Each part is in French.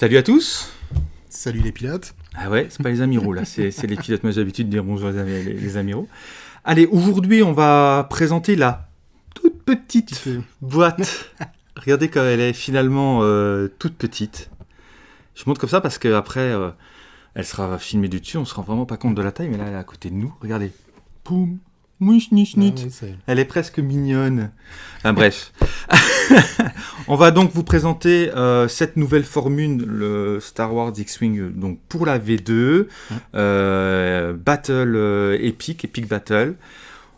Salut à tous Salut les pilotes Ah ouais, c'est pas les amiraux là, c'est les pilotes, moi j'ai l'habitude de dire bonjour les, les amiraux. Allez, aujourd'hui on va présenter la toute petite boîte. Regardez comme elle est finalement euh, toute petite. Je montre comme ça parce qu'après, euh, elle sera filmée du dessus, on se rend vraiment pas compte de la taille, mais là elle est à côté de nous. Regardez. Poum Mouch, nich, Ah oui, c'est- Elle est presque mignonne. Enfin, bref. On va donc vous présenter euh, cette nouvelle formule, le Star Wars X-Wing, donc pour la V2, euh, Battle euh, Epic, Epic Battle.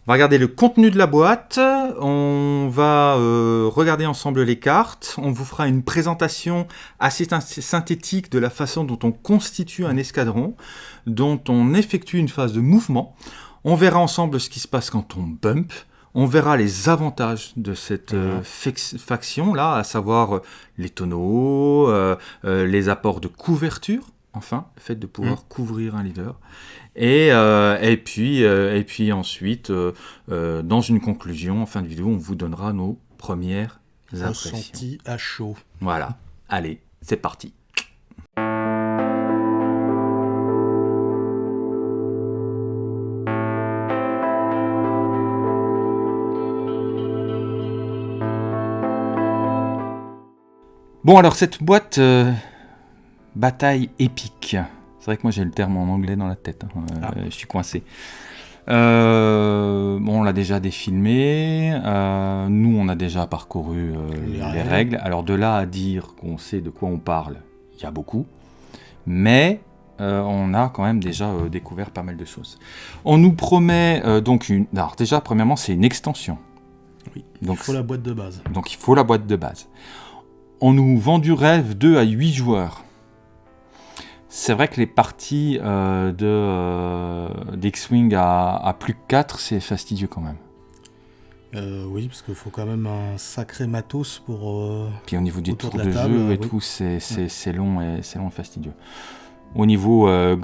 On va regarder le contenu de la boîte, on va euh, regarder ensemble les cartes, on vous fera une présentation assez syn- synthétique de la façon dont on constitue un escadron, dont on effectue une phase de mouvement. On verra ensemble ce qui se passe quand on bump. On verra les avantages de cette euh, faction-là, à savoir euh, les tonneaux, euh, les apports de couverture, enfin, le fait de pouvoir couvrir un leader. Et, et, puis, et puis ensuite, dans une conclusion, en fin de vidéo, on vous donnera nos premières impressions. Ressenti à chaud. Voilà, allez, c'est parti. Bon, alors cette boîte euh, bataille épique. C'est vrai que moi j'ai le terme en anglais dans la tête. hein, euh, Ah. Je suis coincé. Euh, bon, on l'a déjà défilmé. nous, on a déjà parcouru Les les, règles. règles. Alors de là à dire qu'on sait de quoi on parle, il y a beaucoup. Mais on a quand même déjà découvert pas mal de choses. On nous promet donc une. Alors déjà, premièrement, c'est une extension. Oui, Donc, Il faut la boîte de base. donc il faut la boîte de base. On nous vend du rêve 2 à 8 joueurs. C'est vrai que les parties euh, de euh, d'X-Wing à, à plus que 4, c'est fastidieux quand même. Euh, oui, parce qu'il faut quand même un sacré matos pour... Puis au niveau des tours de de, la table, jeu et oui. tout, c'est long et c'est long et fastidieux. Au niveau euh,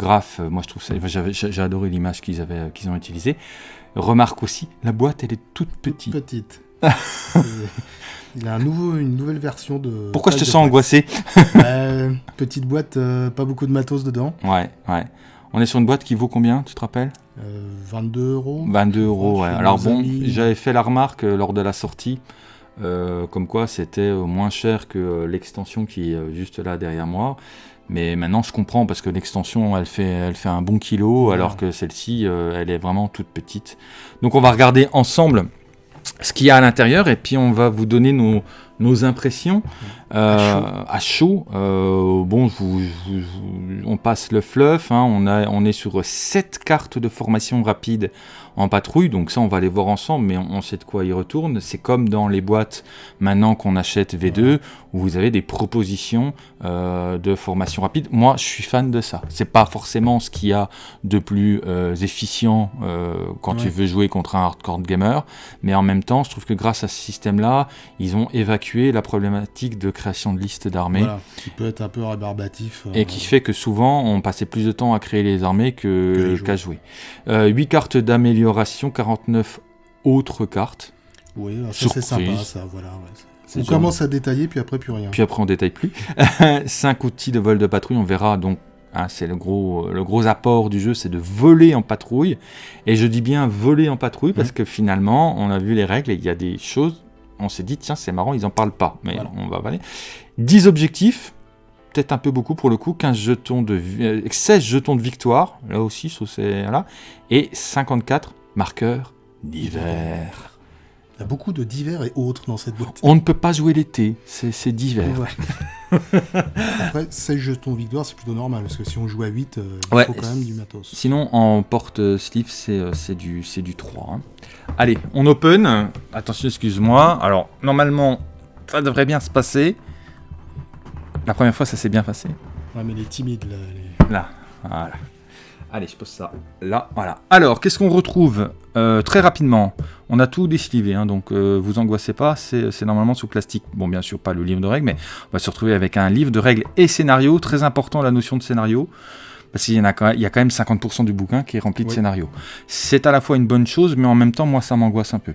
moi je trouve ça, j'ai adoré l'image qu'ils avaient qu'ils ont utilisée. Remarque aussi, la boîte elle est toute petite. petite. Il y a un nouveau, une nouvelle version de... Pourquoi je te sens angoissé Euh, Petite boîte, euh, pas beaucoup de matos dedans. Ouais, ouais. On est sur une boîte qui vaut combien, tu te rappelles? Euh, 22 euros. 22 euros, ouais. Alors bon, j'avais fait la remarque euh, lors de la sortie, euh, comme quoi c'était moins cher que l'extension qui est juste là derrière moi. Mais maintenant je comprends parce que l'extension elle fait, elle fait un bon kilo alors que celle-ci elle est vraiment toute petite. Donc on va regarder ensemble ce qu'il y a à l'intérieur et puis on va vous donner nos, nos impressions euh, à chaud. Euh, bon, je vous- je vous- je vous- on passe le fluff. hein. on, a, on est sur 7 cartes de formation rapide en patrouille. Donc ça, on va les voir ensemble, mais on, on sait de quoi ils retournent. C'est comme dans les boîtes maintenant qu'on achète V2, où vous avez des propositions euh, de formation rapide. Moi, je suis fan de ça. C'est pas forcément ce qu'il y a de plus euh, efficient euh, quand tu veux jouer contre un hardcore gamer, mais en même temps, je trouve que grâce à ce système-là, ils ont évacué la problématique de création de listes d'armées. Voilà, qui peut être un peu rébarbatif. Et qui fait que souvent on passait plus de temps à créer les armées Que jouer. qu'à jouer. 8 cartes d'amélioration, 49 autres cartes. Oui, ça c'est sympa, ça, voilà. ouais. C'est On commence à détailler, puis après plus rien. Puis après on détaille plus. 5 outils de vol de patrouille, on verra donc. hein, c'est le gros, le gros apport du jeu, c'est de voler en patrouille. Et je dis bien voler en patrouille parce Mhm. que finalement, on a vu les règles et il y a des choses. On s'est dit, tiens, c'est marrant, ils en parlent pas. Mais Voilà. on va aller. 10 objectifs, peut-être un peu beaucoup pour le coup. 15 jetons de, vi- euh, 16 jetons de victoire, là aussi, c'est là. Et 54 marqueurs d'hiver. Il y a beaucoup de divers et autres dans cette boîte. On ne peut pas jouer l'été, c'est d'hiver. Ouais. Après, 16 jetons victoire, c'est plutôt normal, parce que si on joue à 8, euh, il Ouais. faut quand même du matos. Sinon, en porte-sleeve, c'est euh, c'est du, du 3. hein. Allez, on open. Attention, excuse-moi. Alors, normalement, ça devrait bien se passer. La première fois, ça s'est bien passé. Ouais, mais les timides, là, les- Là, voilà. Allez, je pose ça là, voilà. Alors, qu'est-ce qu'on retrouve Euh, Très rapidement, on a tout déslivé, hein, donc euh, vous angoissez pas, c'est normalement sous plastique. Bon, bien sûr, pas le livre de règles, mais on va se retrouver avec un livre de règles et scénario. Très important, la notion de scénario. Parce qu'il y, en a, quand- il y a quand même 50% du bouquin qui est rempli de Oui. scénarios. C'est à la fois une bonne chose, mais en même temps, moi, ça m'angoisse un peu.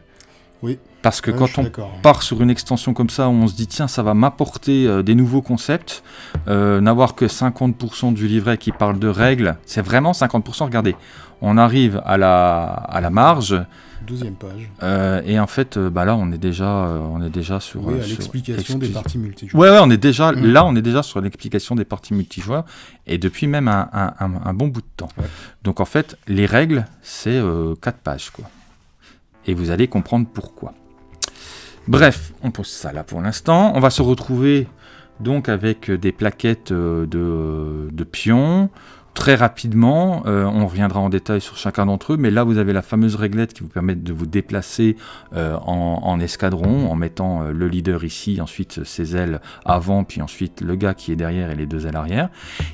Oui. Parce que Ouais, je quand on part sur une extension comme ça on se dit tiens ça va m'apporter euh, des nouveaux concepts, euh, n'avoir que 50% du livret qui parle de règles, c'est vraiment 50%, regardez, on arrive à la, à la marge 12e page. euh, et en fait bah là on est déjà, on est déjà sur... Oui, l'explication des parties multijoueurs. Ouais, ouais, on est déjà, Mm. là on est déjà sur l'explication des parties multijoueurs et depuis même un, un- un- un bon bout de temps. Ouais. Donc en fait les règles c'est 4 pages quoi. Et vous allez comprendre pourquoi. Bref, on pose ça là pour l'instant. On va se retrouver donc avec des plaquettes euh, de, de pions. Très rapidement, euh, on reviendra en détail sur chacun d'entre eux, mais là vous avez la fameuse réglette qui vous permet de vous déplacer euh, en, escadron en mettant euh, le leader ici, ensuite ses ailes avant, puis ensuite le gars qui est derrière et les deux ailes arrière.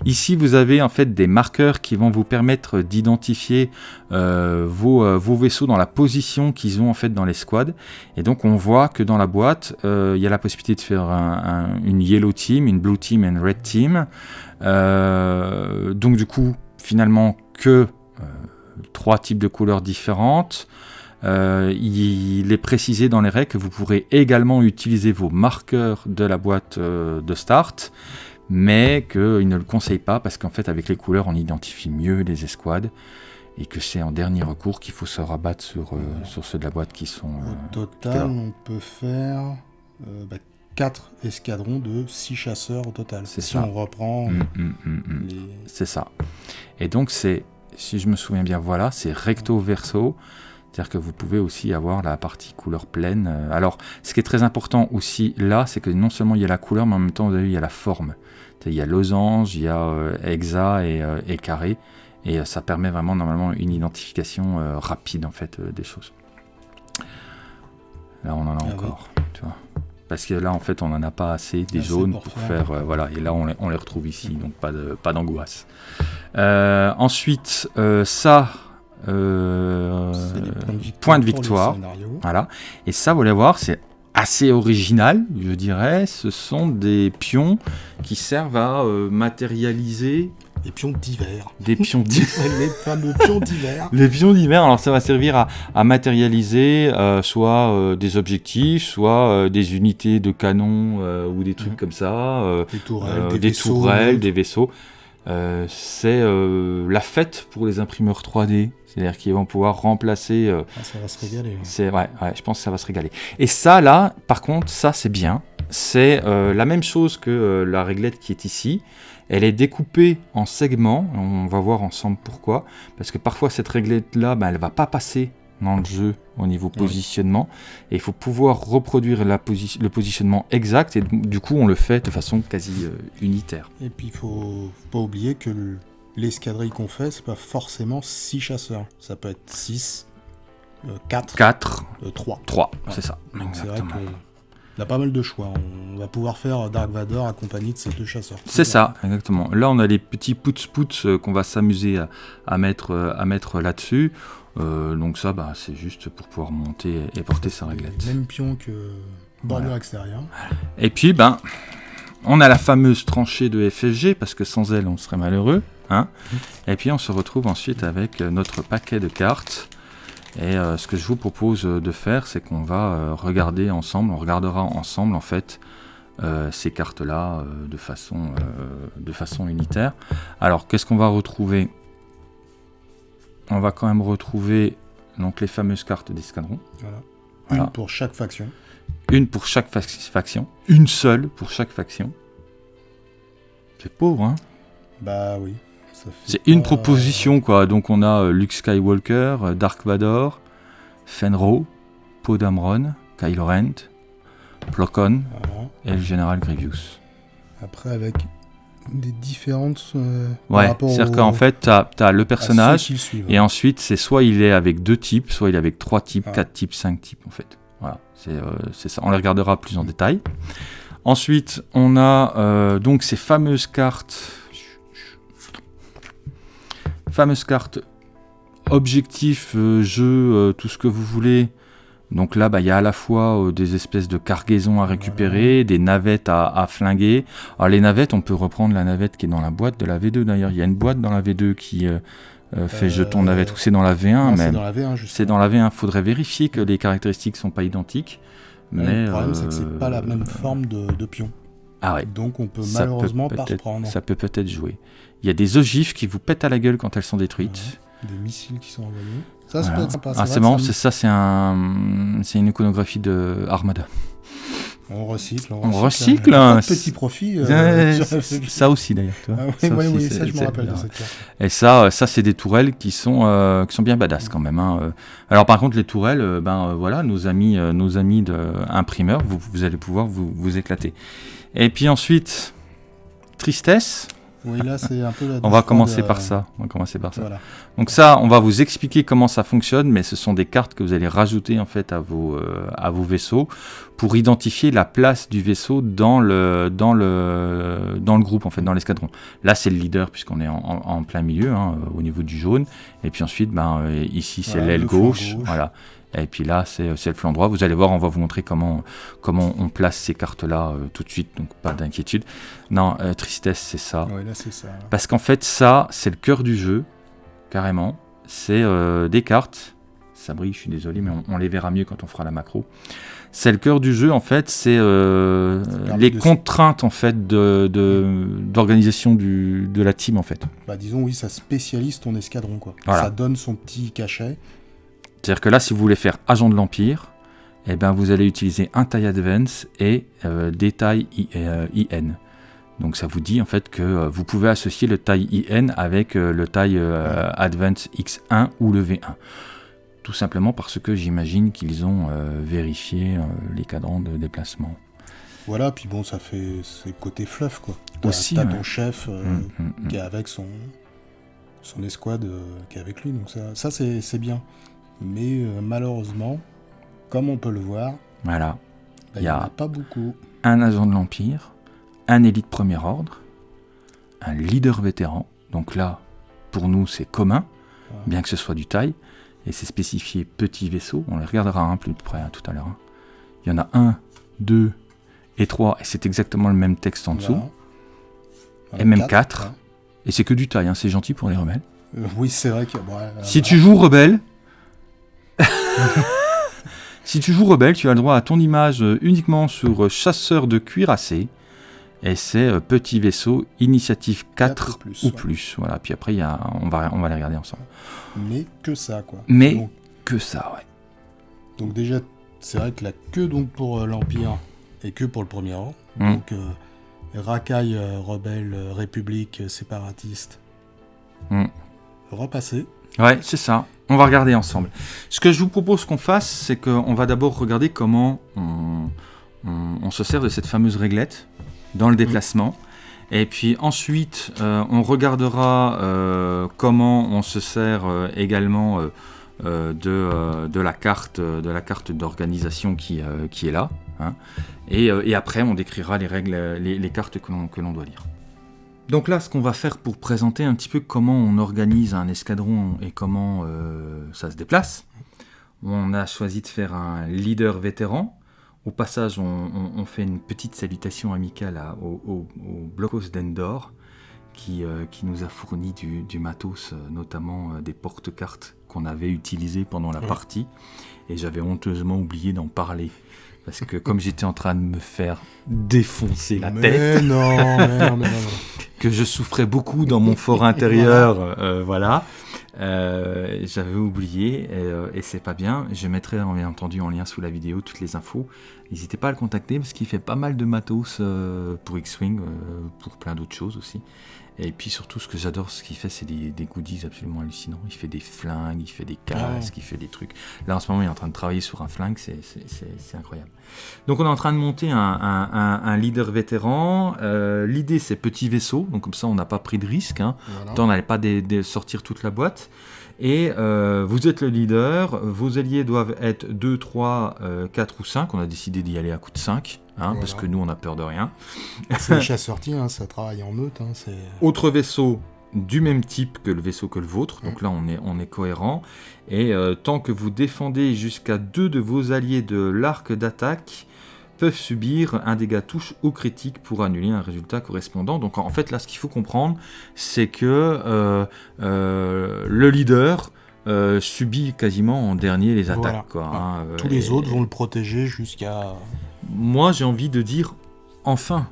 Ici vous avez en fait des marqueurs qui vont vous permettre d'identifier vos, vaisseaux dans la position qu'ils ont en fait dans les squads. Et donc on voit que dans la boîte, il y a la possibilité de faire un- un- une yellow team, une blue team et une red team. Euh, donc du coup, finalement, que euh, trois types de couleurs différentes. Euh, il est précisé dans les règles que vous pourrez également utiliser vos marqueurs de la boîte de start, mais qu'il ne le conseille pas parce qu'en fait avec les couleurs on identifie mieux les escouades et que c'est en dernier recours qu'il faut se rabattre sur, sur ceux de la boîte qui sont... Au total, on peut faire 4 escadrons de 6 chasseurs au total. C'est si ça. on reprend hum, hum. les... C'est ça. Et donc, c'est, si je me souviens bien, voilà, c'est recto verso. C'est-à-dire que vous pouvez aussi avoir la partie couleur pleine. Euh, Alors, ce qui est très important aussi là, c'est que non seulement il y a la couleur, mais en même temps, vous avez vu, il y a la forme. Il y a losange, il y a euh, hexa et, euh, et carré. Et ça permet vraiment, normalement, une identification euh, rapide, en fait, des choses. Là, on en a Ah oui. encore, tu vois. Parce que là, en fait, on n'en a pas assez des Assez jaunes pour pour, faire. faire. euh, voilà, et là, on les, on les retrouve ici, donc pas de- pas d'angoisse. Euh, ensuite, euh, ça, points de point de victoire. voilà. Et ça, vous allez voir, c'est assez original, je dirais. Ce sont des pions qui servent à matérialiser Les pions d'hiver. des pions d'hiver. les fameux pions d'hiver. Les pions d'hiver, alors ça va servir à, à matérialiser euh, soit euh, des objectifs, soit euh, des unités de canon ou des trucs Mhm. comme ça, Des tourelles, des, des vaisseaux, tourelles, des vaisseaux. C'est la fête pour les imprimeurs 3D, c'est-à-dire qu'ils vont pouvoir remplacer. Ah, ça va se régaler. c'est ouais, ouais, je pense que ça va se régaler. Et ça là, par contre, ça c'est bien. C'est la même chose que la réglette qui est ici. Elle est découpée en segments. On va voir ensemble pourquoi. Parce que parfois cette réglette là, ben, elle va pas passer dans le jeu au niveau positionnement. Et il faut pouvoir reproduire la posi- le positionnement exact. Et du coup, on le fait de façon quasi euh, unitaire. Et puis, il faut faut pas oublier que le- l'escadrille qu'on fait, c'est pas forcément 6 chasseurs. Ça peut être 6, 4, 4, 3. 3, Ouais. c'est ça. Donc c'est vrai Exactement. Qu'on a pas mal de choix. On va pouvoir faire Dark Vador accompagné de ces deux chasseurs. C'est ça, exactement. Là, on a les petits pouts-pouts euh, qu'on va s'amuser à, à mettre, euh, à mettre là-dessus. Euh, donc ça, bah, c'est juste pour pouvoir monter et porter sa réglette. Même pion que bordure Voilà. extérieure. Et puis, ben, on a la fameuse tranchée de FFG, parce que sans elle, on serait malheureux. Hein et puis, on se retrouve ensuite avec notre paquet de cartes. Et euh, ce que je vous propose euh, de faire, c'est qu'on va euh, regarder ensemble, on regardera ensemble, en fait, euh, ces cartes-là euh, de, façon, de façon unitaire. Alors, qu'est-ce qu'on va retrouver? On va quand même retrouver donc, les fameuses cartes d'escadron. Voilà. Voilà. Une pour chaque faction. Une pour chaque fac- faction. Une seule pour chaque faction. C'est pauvre, hein? Bah oui. C'est une proposition, quoi. Donc on a euh, Luke Skywalker, euh, Dark Vador, Fenro, Poe Dameron, Kylo Ren, Plo Koon Voilà. et le général Grievous. Après, avec des différentes. euh, Ouais, c'est-à-dire qu'en fait, tu as, le personnage, et ensuite, c'est soit il est avec deux types, soit il est avec trois types, Ah. quatre types, cinq types, en fait. Voilà, c'est euh, c'est ça. On les regardera plus en détail. Ensuite, on a euh, donc ces fameuses cartes. Fameuses cartes objectifs, euh, jeu, euh, tout ce que vous voulez. Donc là, bah, il y a à la fois euh, des espèces de cargaisons à récupérer, des navettes à, à flinguer. Alors les navettes, on peut reprendre la navette qui est dans la boîte de la V2 d'ailleurs. Il y a une boîte dans la V2 qui, fait jeton navette, ou c'est dans la V1 c'est même dans la V1, C'est dans la V1. Faudrait vérifier que les caractéristiques sont pas identiques. Mais le problème, c'est que c'est pas la même forme de, de pion. Ah ouais. Donc on peut Ça peut malheureusement pas reprendre. Ça peut peut-être jouer. Il y a des ogives qui vous pètent à la gueule quand elles sont détruites. Des missiles qui sont envoyés. Ça, ça Voilà. sympa. Ah, c'est marrant, c'est ça, c'est un, c'est une iconographie de Armada. On recycle. On recycle, Pas hein, de petit profit. euh, c'est- ça aussi d'ailleurs. Ah oui, ouais, oui, c'est- ça je me c'est- rappelle de alors, cette carte. Et ça, euh, ça c'est des tourelles qui sont, euh, qui sont bien badass quand même. hein, euh. Alors par contre, les tourelles, ben voilà, nos amis, nos amis de imprimeurs, vous, vous allez pouvoir vous, vous éclater. Et puis ensuite, tristesse. Oui, là c'est un peu la On va commencer par ça. On va commencer par ça. Voilà. Donc ça, on va vous expliquer comment ça fonctionne, mais ce sont des cartes que vous allez rajouter en fait à vos, euh, à vos vaisseaux pour identifier la place du vaisseau dans le, dans le, dans le groupe, en fait, dans l'escadron. Là, c'est le leader puisqu'on est en, plein milieu, hein, au niveau du jaune. Et puis ensuite, ben, euh, ici, c'est l'aile gauche. gauche. Voilà. Et puis là, c'est c'est le flanc droit. Vous allez voir, on va vous montrer comment, comment on place ces cartes-là euh, tout de suite, donc pas d'inquiétude. Non, euh, tristesse, c'est ça. Oui, là c'est ça. Parce qu'en fait, ça, c'est le cœur du jeu, carrément. C'est euh, des cartes. Ça brille, je suis désolé, mais on, on les verra mieux quand on fera la macro. C'est le cœur du jeu, en fait. C'est euh, les contraintes, en fait, de- de- d'organisation de la team, en fait. Bah disons oui, ça spécialise ton escadron quoi. Voilà. Ça donne son petit cachet. C'est-à-dire que là, si vous voulez faire agent de l'Empire, eh ben, vous allez utiliser un taille advance et euh, des tailles I- euh, IN. Donc ça vous dit en fait que euh, vous pouvez associer le taille IN avec le taille euh, Advance X1 ou le V1. Tout simplement parce que j'imagine qu'ils ont euh, vérifié euh, les cadrans de déplacement. Voilà, puis bon, ça fait c'est côté fluff quoi. T'as Aussi, t'as ouais. ton chef euh, Mm, mm, mm. qui est avec son son escouade qui est avec lui, donc ça, ça c'est c'est bien. Mais malheureusement, comme on peut le voir, Voilà. bah, il Y n'y a- en a pas beaucoup. un agent de l'Empire, un élite premier ordre, un leader vétéran. Donc là, pour nous, c'est commun, bien que ce soit du taille, et c'est spécifié petit vaisseau. On les regardera un plus de près hein, tout à l'heure. hein. Il y en a un, deux et trois, et c'est exactement le même texte en dessous. Voilà. Et même Quatre. Et c'est que du taille, hein, c'est gentil pour les rebelles. Euh, oui, c'est vrai que. bon, euh, Si tu joues rebelle, si tu joues rebelle, tu as le droit à ton image euh, uniquement sur chasseur de cuirassé. Et c'est euh, petit vaisseau, initiative 4 Quatre ou plus, ou ouais. plus. Voilà. Puis après, il y a, on, va, on va les regarder ensemble. Mais que ça quoi. Mais Donc, que ça, ouais. donc déjà, c'est vrai que la que donc pour euh, l'Empire et que pour le Premier Ordre. Mm. Donc euh, racaille, euh, rebelle, république, séparatiste. Mm. Repasser. Ouais, c'est ça. On va regarder ensemble. Ce que je vous propose qu'on fasse, c'est qu'on va d'abord regarder comment on, on- on se sert de cette fameuse réglette dans le déplacement. Et puis ensuite, euh, on regardera euh, comment on se sert euh, également de, de la carte de la carte d'organisation qui, qui est là. hein. Et, après, on décrira les règles, les, les cartes que l'on doit lire. Donc là, ce qu'on va faire pour présenter un petit peu comment on organise un escadron et comment ça se déplace, on a choisi de faire un leader vétéran. Au passage, on, on- on fait une petite salutation amicale à- au, au, au Blocos d'Endor, qui, euh, qui nous a fourni du, du matos, euh, notamment euh, des porte-cartes qu'on avait utilisées pendant la partie. Et j'avais honteusement oublié d'en parler. Parce que comme j'étais en train de me faire défoncer la mais tête, non, mais non, mais non, non. que je souffrais beaucoup dans mon fort intérieur, euh, voilà. J'avais oublié et, et c'est pas bien. Je mettrai bien entendu en lien sous la vidéo toutes les infos. N'hésitez pas à le contacter parce qu'il fait pas mal de matos euh, pour X-Wing, euh, pour plein d'autres choses aussi. Et puis surtout, ce que j'adore, ce qu'il fait, c'est des, des goodies absolument hallucinants. Il fait des flingues, il fait des casques, il fait des trucs. Là, en ce moment, il est en train de travailler sur un flingue, c'est- c'est c'est- c'est incroyable. Donc, on est en train de monter un, un- un- un leader vétéran. Euh, L'idée, c'est petit vaisseau, donc comme ça, on n'a pas pris de risque. Hein. Voilà. Tant, on n'allait pas sortir toute la boîte. Et euh, vous êtes le leader, vos alliés doivent être 2, 3, 4 ou 5. On a décidé d'y aller à coup de 5, hein, parce que nous, on a peur de rien. C'est les chasseurs hein, ça travaille en meute. Hein. Autre vaisseau du même type que le vaisseau que le vôtre, donc là on est, on est cohérent. Et euh, tant que vous défendez jusqu'à deux de vos alliés de l'arc d'attaque, peuvent subir un dégât touche ou critique pour annuler un résultat correspondant. Donc en fait là ce qu'il faut comprendre c'est que euh, euh, le leader euh, subit quasiment en dernier les Voilà. attaques. quoi, hein, Tous les et- autres vont le protéger jusqu'à. Moi j'ai envie de dire enfin.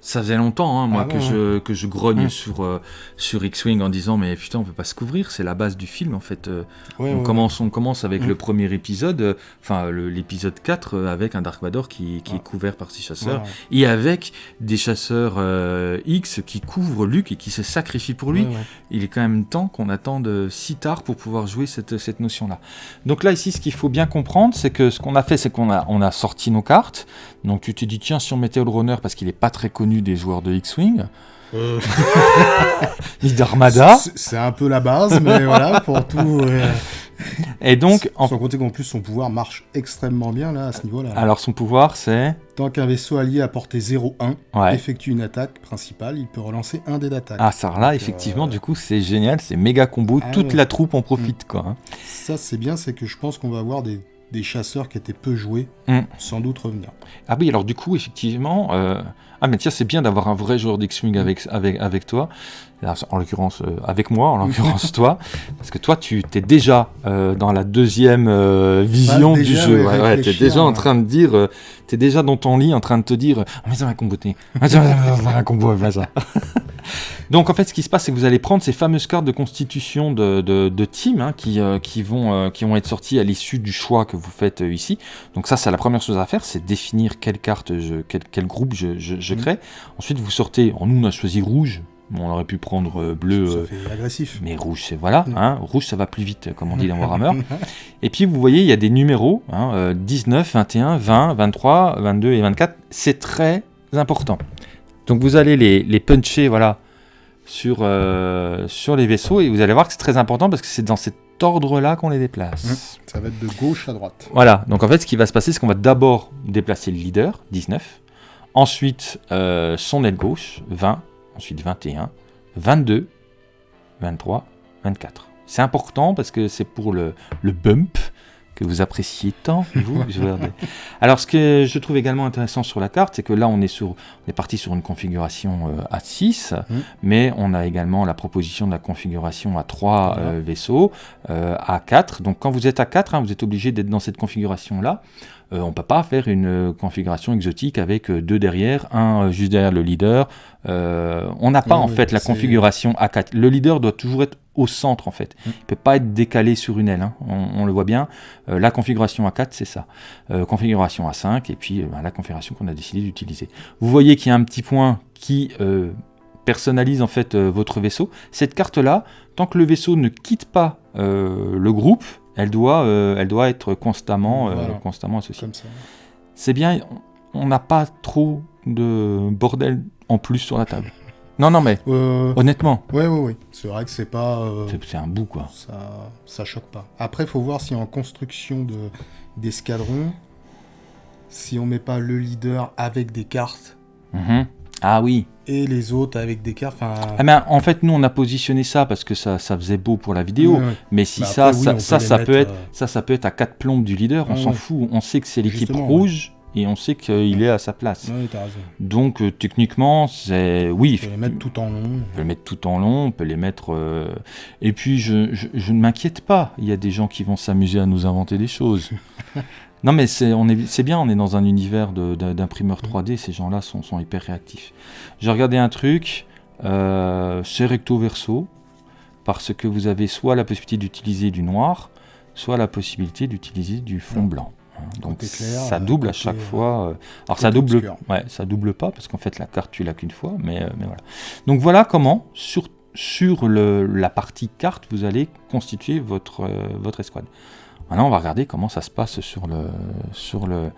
Ça faisait longtemps, hein, moi, Ah que, ouais, je, que je grogne Mm. sur, euh, sur X-Wing en disant Mais putain, on peut pas se couvrir, c'est la base du film en fait. euh, Ouais, on, ouais, commence, on commence avec Mm. le premier épisode, euh, enfin l'épisode 4, euh, avec un Dark Vador qui, qui Ah. est couvert par six chasseurs, et avec des chasseurs X qui couvrent Luke et qui se sacrifient pour lui. Il est quand même temps qu'on attende si tard pour pouvoir jouer cette, cette notion-là. Donc là, ici, ce qu'il faut bien comprendre, c'est que ce qu'on a fait, c'est qu'on a, on a sorti nos cartes. Donc tu te dis, tiens, si on mettait le runner, parce qu'il n'est pas très connu des joueurs de X-Wing, Euh, ni d'Armada, c'est- un peu la base, mais voilà, pour tout. euh, et donc, en- Sans compter qu'en plus, son pouvoir marche extrêmement bien là, à ce niveau-là. alors son pouvoir, c'est... Tant qu'un vaisseau allié à portée 0-1 Ouais. effectue une attaque principale, il peut relancer un dé d'attaque. Ah, ça là, Donc, effectivement, euh, du coup, c'est génial, c'est méga combo, Ah toute ouais. la troupe en profite, quoi. hein. Ça, c'est bien, c'est que je pense qu'on va avoir des, des chasseurs qui étaient peu joués, Mm. sans doute revenir. Ah oui, alors du coup, effectivement... euh, Ah mais tiens, c'est bien d'avoir un vrai joueur d'X-Wing avec, avec, toi, en l'occurrence euh, avec moi, en l'occurrence toi, parce que toi, tu t'es déjà euh, dans la deuxième euh, vision Bah, du jeu. ouais, Ouais, t'es déjà en train de dire, t'es déjà dans ton lit en train de te dire, ah, mais ça va comboter, ça va faire un combo avec ça. Donc en fait, ce qui se passe, c'est que vous allez prendre ces fameuses cartes de constitution de, de, de team hein, qui, qui, vont, qui vont être sorties à l'issue du choix que vous faites ici. Donc ça, c'est la première chose à faire, c'est définir quelle carte, je, quel, quel groupe je, je, je Mhm. crée. Ensuite, vous sortez. En nous, on a choisi rouge. Bon, on aurait pu prendre euh, bleu. ça euh, fait agressif. mais rouge, c'est voilà, hein, rouge ça va plus vite, comme on dit dans Warhammer. Et puis vous voyez, il y a des numéros, hein, euh, 19, 21, 20, 23, 22 et 24. C'est très important. Donc vous allez les, les puncher, voilà, sur, euh, sur les vaisseaux et vous allez voir que c'est très important parce que c'est dans cet ordre-là qu'on les déplace. Ça va être de gauche à droite. Voilà, donc en fait, ce qui va se passer, c'est qu'on va d'abord déplacer le leader, 19, ensuite euh, son aile gauche, 20, ensuite 21, 22, 23, 24. C'est important parce que c'est pour le, le bump que vous appréciez tant, vous, Alors, ce que je trouve également intéressant sur la carte, c'est que là, on est, sur, on est parti sur une configuration euh, à 6, Mhm. mais on a également la proposition de la configuration à 3 Voilà. euh, vaisseaux, euh, à 4. Donc, quand vous êtes à 4, hein, vous êtes obligé d'être dans cette configuration-là. Euh, on ne peut pas faire une euh, configuration exotique avec euh, deux derrière, un juste derrière le leader. Euh, on n'a pas Oui, en oui, fait la configuration A4. Le leader doit toujours être au centre en fait. Mm. Il ne peut pas être décalé sur une aile. hein. On, on le voit bien. Euh, la configuration A4, c'est ça. Configuration A5 et puis ben, la configuration qu'on a décidé d'utiliser. Vous voyez qu'il y a un petit point qui personnalise en fait votre vaisseau. Cette carte-là, tant que le vaisseau ne quitte pas le groupe, elle doit, euh, elle doit être constamment, euh, Voilà. constamment associée. C'est bien, on n'a pas trop de bordel en plus sur la table. Non, non, mais Euh, honnêtement, ouais, ouais, ouais. C'est vrai que c'est pas. euh, c'est- un bout quoi. ça, ça choque pas. Après, faut voir si en construction de d'escadron, si on met pas le leader avec des cartes Mhm. Ah oui. et les autres avec des cartes. Ah ben, en fait, nous, on a positionné ça parce que ça, ça faisait beau pour la vidéo. Mais si Bah ça, après, ça, ça, ça peut être, euh, ça, ça peut être à quatre plombes du leader. On s'en fout. On sait que c'est l'équipe rouge et on sait qu'il est à sa place. T'as raison. Donc, euh, techniquement, c'est oui. On peut les mettre tout en long. On peut les mettre tout en long, on peut les mettre. euh, Et puis, je, je- je ne m'inquiète pas. Il y a des gens qui vont s'amuser à nous inventer des choses. non, mais c'est on est, c'est bien, on est dans un univers d'imprimeurs 3D. Ces gens-là sont, sont hyper réactifs. J'ai regardé un truc, euh, c'est recto verso, parce que vous avez soit la possibilité d'utiliser du noir, soit la possibilité d'utiliser du fond blanc. hein. Donc Côté clair, ça euh, double à chaque euh, fois. euh, alors ça double, obscur. ouais, ça double pas parce qu'en fait la carte tu l'as qu'une fois, mais, euh, mais voilà. Donc voilà comment sur sur le, la partie carte vous allez constituer votre euh, votre escouade. Maintenant on va regarder comment ça se passe sur le sur le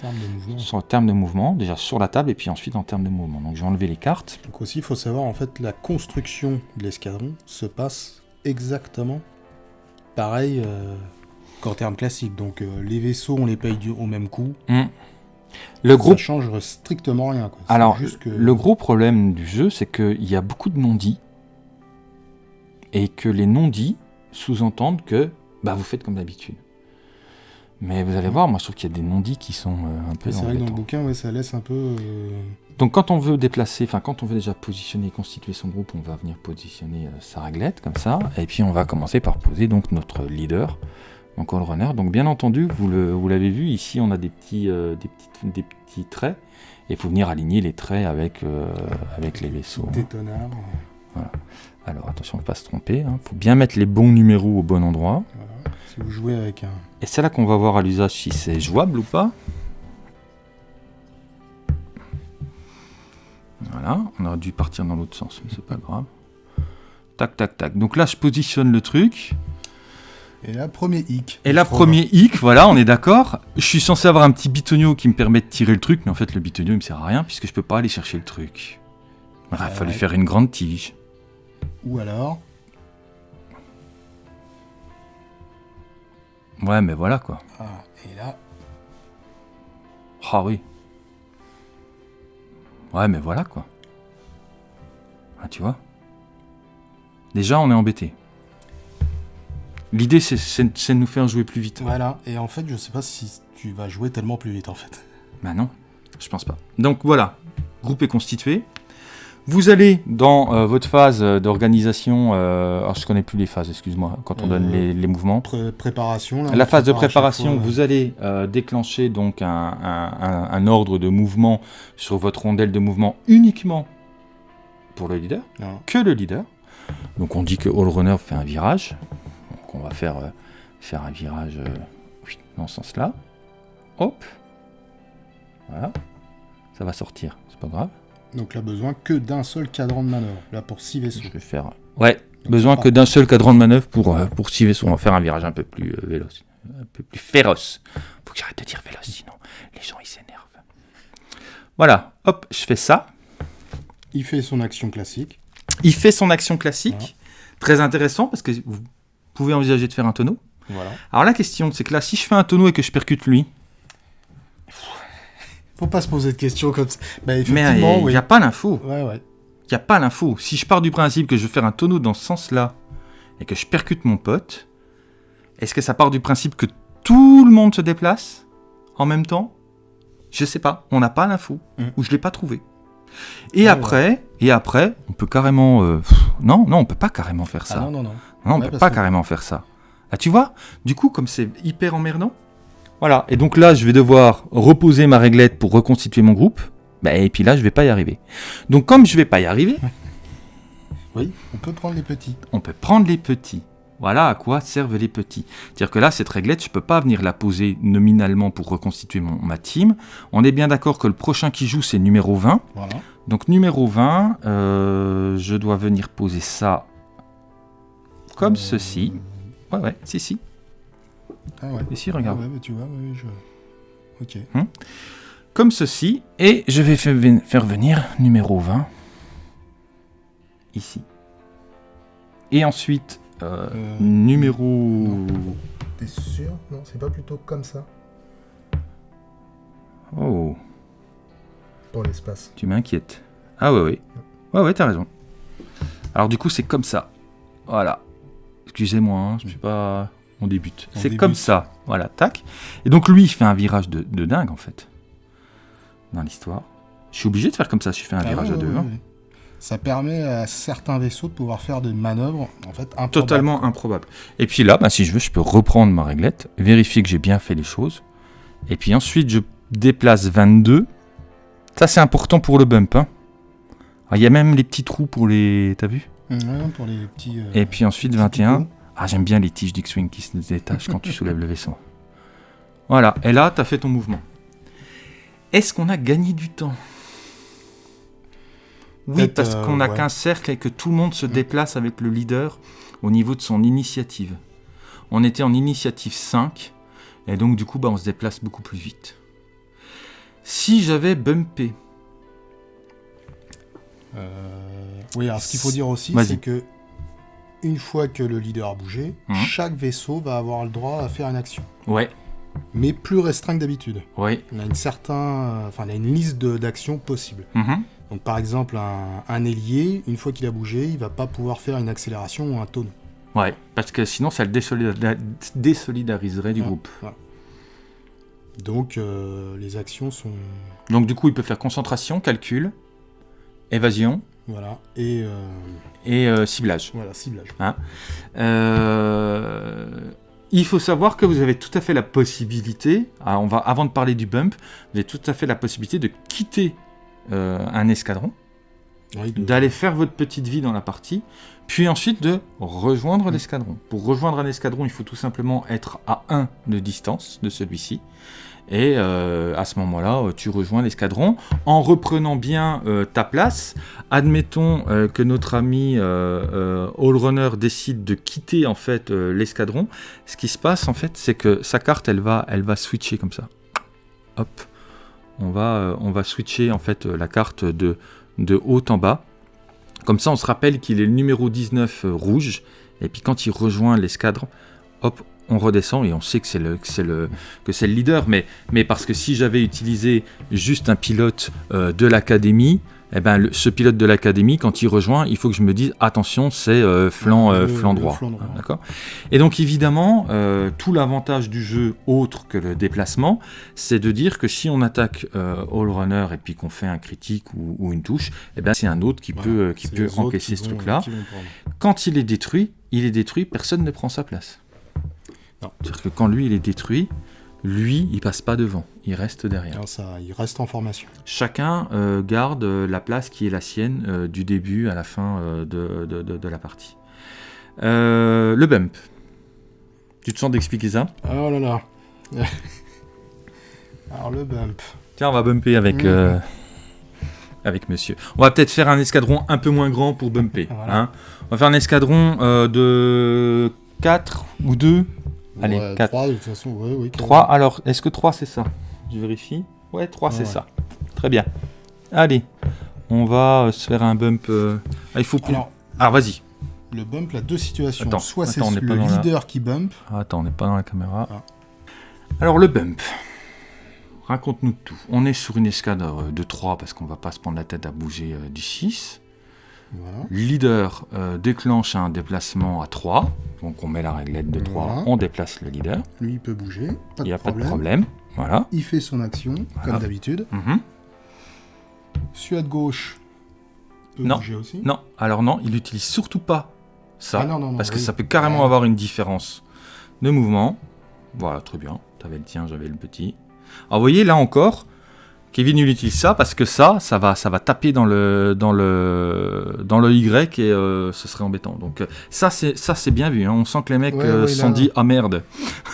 de sur terme de mouvement, déjà sur la table et puis ensuite en termes de mouvement. Donc je vais enlever les cartes. Donc aussi, il faut savoir, en fait, la construction de l'escadron se passe exactement pareil euh, qu'en termes classiques. Donc euh, les vaisseaux, on les paye du- au même coup. Hmm. Le groupe Ça change strictement rien. Quoi. Alors, juste que... le gros problème du jeu, c'est qu'il y a beaucoup de non-dits, et que les non-dits sous-entendent que bah, vous faites comme d'habitude. Mais vous allez voir, moi je trouve qu'il y a des non-dits qui sont euh, un peu C'est vrai que dans le bouquin, ouais, ça laisse un peu. euh, Donc quand on veut déplacer, enfin quand on veut déjà positionner et constituer son groupe, on va venir positionner euh, sa réglette comme ça, et puis on va commencer par poser donc notre leader, donc all runner. Donc bien entendu, vous le- vous l'avez vu, ici on a des petits, des petits, des petits traits, et il faut venir aligner les traits avec, avec les vaisseaux. hein. tétonard. Alors attention, faut pas se tromper, il faut bien mettre les bons numéros au bon endroit. Voilà. Si vous jouez avec un. Et c'est là qu'on va voir à l'usage si c'est jouable ou pas. Voilà, on aurait dû partir dans l'autre sens, mais c'est pas grave. Tac, tac, tac. Donc là, je positionne le truc. Et là, premier hic. Et là, premier hic, voilà, on est d'accord. Je suis censé avoir un petit bitonio qui me permet de tirer le truc, mais en fait, le bitonio, il me sert à rien puisque je peux pas aller chercher le truc. Il aurait fallu faire une grande tige. Ou alors. Ouais, mais voilà quoi. Ah, et là. Ah oui. Ouais, mais voilà quoi. Ah, tu vois Déjà, on est embêté. L'idée, c'est- de nous faire jouer plus vite. Voilà. Et en fait, je sais pas si tu vas jouer tellement plus vite en fait. Bah non, je pense pas. Donc voilà, groupe est constitué. Vous allez dans euh, votre phase euh, d'organisation. euh, alors je connais plus les phases, excuse-moi, quand on donne les, les mouvements. Pré- préparation. Là, on La phase de préparation, fois, vous allez euh, déclencher donc un, un- un- un ordre de mouvement sur votre rondelle de mouvement uniquement pour le leader, Non. que le leader. Donc on dit que All Runner fait un virage. Donc on va faire, faire un virage dans ce sens-là. Hop. Voilà. Ça va sortir, c'est pas grave. Donc là, besoin que d'un seul cadran de manœuvre. Là, pour 6 vaisseaux. Je vais faire. Ouais, Donc, besoin que d'un seul cadran de manœuvre pour, euh, pour six vaisseaux. On va faire un virage un peu plus euh, véloce, un peu plus féroce. Faut que j'arrête de dire véloce, sinon les gens ils s'énervent. Voilà, hop, je fais ça. Il fait son action classique. Il fait son action classique. Voilà. Très intéressant parce que vous pouvez envisager de faire un tonneau. Voilà. Alors la question, c'est que là, si je fais un tonneau et que je percute lui, Faut pas se poser de questions comme ça. Bah, mais effectivement, il oui. n'y a pas l'info. Ouais, ouais. Il n'y a pas l'info. Si je pars du principe que je veux faire un tonneau dans ce sens-là et que je percute mon pote, est-ce que ça part du principe que tout le monde se déplace en même temps? Je sais pas. On n'a pas l'info Mm. ou je l'ai pas trouvé. Et Ouais, après, et après, on peut carrément. euh, pff, non, non, on peut pas carrément faire ça. Ah non, non, non. Non, on Ouais, peut pas que- carrément faire ça. Ah, tu vois Du coup, comme c'est hyper emmerdant. Voilà. Et donc là, je vais devoir reposer ma réglette pour reconstituer mon groupe. Bah, et puis là, je vais pas y arriver. Donc, comme je vais pas y arriver, Oui, on peut prendre les petits. on peut prendre les petits. Voilà à quoi servent les petits. C'est-à-dire que là, cette réglette, je peux pas venir la poser nominalement pour reconstituer mon, ma team. On est bien d'accord que le prochain qui joue, c'est numéro 20. Voilà. Donc numéro 20, euh, je dois venir poser ça comme Euh, ceci. Ouais, ouais, si, si. Ah ouais. Ici, Ah regarde. ouais, bah, tu vois, ouais, je. Ok. Comme ceci. Et je vais faire venir numéro 20. Ici. Et ensuite, euh, Euh, numéro... T'es sûr? Non, c'est pas plutôt comme ça Oh, pour l'espace. tu m'inquiètes. Ah ouais, ouais. Ouais, ouais, t'as raison. Alors du coup, c'est comme ça. Voilà. Excusez-moi, hein, je sais pas... On débute. C'est comme ça. Voilà, tac. Et donc lui, il fait un virage de, de dingue, en fait. Dans l'histoire. Je suis obligé de faire comme ça si je fais un Ah virage ouais, à deux. ouais, hein. ouais. Ça permet à certains vaisseaux de pouvoir faire des manœuvres en fait improbables. Totalement improbable. Et puis là, bah, si je veux, je peux reprendre ma réglette, vérifier que j'ai bien fait les choses. Et puis ensuite, je déplace 22. Ça, c'est important pour le bump. hein. Alors, Il y a même les petits trous pour les... T'as vu? Pour les petits. euh, Et puis ensuite, petits 21. picots. Ah, j'aime bien les tiges d'X-Wing qui se détachent quand tu soulèves le vaisseau. Voilà. Et là, tu as fait ton mouvement. Est-ce qu'on a gagné du temps? Oui, parce euh, qu'on n'a ouais. qu'un cercle et que tout le monde se Mm. déplace avec le leader au niveau de son initiative. On était en initiative 5, et donc du coup, bah, on se déplace beaucoup plus vite. Si j'avais bumpé, Euh, Oui, alors ce qu'il faut dire aussi, c'est que une fois que le leader a bougé, Mhm. chaque vaisseau va avoir le droit à faire une action, ouais, mais plus restreint que d'habitude. ouais, Il a une certaine, enfin, il a une liste de- d'actions possibles. mhm, Donc par exemple, un, un ailier, une fois qu'il a bougé, il va pas pouvoir faire une accélération ou un tonneau. ouais, parce que sinon, ça le désolida- désolidariserait du Ouais, groupe. Donc euh, les actions sont Donc du coup, il peut faire concentration, calcul, évasion voilà et euh, et euh, ciblage. voilà ciblage. Euh, il faut savoir que vous avez tout à fait la possibilité, ah, on va, avant de parler du bump, vous avez tout à fait la possibilité de quitter euh, un escadron, Oui, de- d'aller faire votre petite vie dans la partie, puis ensuite de rejoindre l'escadron. Pour rejoindre un escadron, il faut tout simplement être à 1 de distance de celui-ci. Et euh, à ce moment-là, euh, tu rejoins l'escadron en reprenant bien euh, ta place. Admettons que notre ami Allrunner décide de quitter en fait l'escadron. Ce qui se passe en fait, c'est que sa carte, elle va, elle va switcher comme ça. Hop, on va, on va switcher en fait la carte de, de haut en bas. Comme ça, on se rappelle qu'il est le numéro 19 euh, rouge. Et puis quand il rejoint l'escadre, hop, on redescend et on sait que c'est le, que le, que le leader. Mais, mais parce que si j'avais utilisé juste un pilote euh, de l'académie, eh ben, le- ce pilote de l'académie, quand il rejoint, il faut que je me dise attention, c'est euh, flanc, euh, Le- flanc droit. flanc droit. Hein, Et donc évidemment, euh, tout l'avantage du jeu, autre que le déplacement, c'est de dire que si on attaque euh, All Runner et puis qu'on fait un critique ou, ou une touche, eh ben, c'est un autre qui Voilà. peut, euh, qui peut encaisser qui ce truc-là. Quand il est détruit, il est détruit, personne ne prend sa place. Non. C'est-à-dire que quand lui, il est détruit, lui, il passe pas devant, il reste derrière. Alors, ça, il reste en formation. Chacun euh, garde euh, la place qui est la sienne euh, du début à la fin euh, de, de- de- de la partie. Le bump. Tu te sens d'expliquer ça? Oh là là. Alors le bump. Tiens, on va bumper avec, Mmh. euh, avec monsieur. On va peut-être faire un escadron un peu moins grand pour bumper. Voilà. hein. on va faire un escadron de 4 ou 2 Allez, Ouais, quatre. trois, de toute façon, ouais, oui. 3, alors est-ce que 3 c'est ça? Je vérifie. Ouais, 3 c'est Ouais. ça. Très bien. Allez, on va euh, se faire un bump. euh, Ah, il faut plus. Alors, Ah, vas-y. le bump, la deux situations. Attends, Soit c'est attends, on n'est pas le dans la- leader qui bump. Ah, attends, on n'est pas dans la caméra. Ah. Alors, le bump. Raconte-nous tout. On est sur une escadre euh, de 3 parce qu'on va pas se prendre la tête à bouger euh, du 6. Voilà. Leader euh, déclenche un déplacement à 3. Donc on met la réglette de 3, Voilà. on déplace le leader. Lui, il peut bouger. Pas Il n'y a pas de problème. Voilà. Il fait son action, Voilà. comme d'habitude. Mhm. Celui à gauche peut Non. bouger aussi. Non, alors non, il n'utilise surtout pas ça. Ah non, non, non, parce que oui. ça peut carrément Ouais. avoir une différence de mouvement. Voilà, très bien. T'avais le tien, j'avais le petit. Alors vous voyez, là encore, Kevin il utilise ça parce que ça, ça va, ça va taper dans le, dans le, dans le Y et euh, ce serait embêtant. Donc euh, ça, c'est, ça c'est bien vu. hein. On sent que les mecs Ouais, euh, ouais, dit ah merde.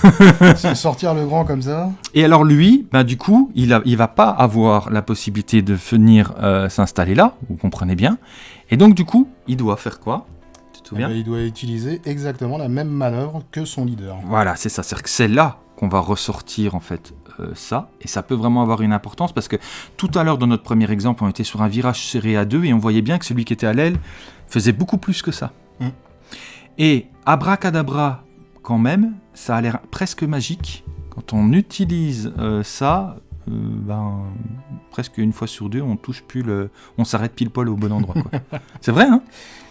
C'est sortir le grand comme ça. Et alors lui, bah, du coup, il, a, il va pas avoir la possibilité de venir euh, s'installer là, vous comprenez bien. Et donc du coup, il doit faire quoi? Tu te Eh ben, il doit utiliser exactement la même manœuvre que son leader. Voilà, c'est ça. Que c'est là qu'on va ressortir en fait ça, et ça peut vraiment avoir une importance parce que tout à l'heure dans notre premier exemple, on était sur un virage serré à deux et on voyait bien que celui qui était à l'aile faisait beaucoup plus que ça. Mm. Et abracadabra, quand même, ça a l'air presque magique quand on utilise euh, ça. euh, ben, presque une fois sur deux, on touche plus le, on s'arrête pile poil au bon endroit. c'est vrai, hein?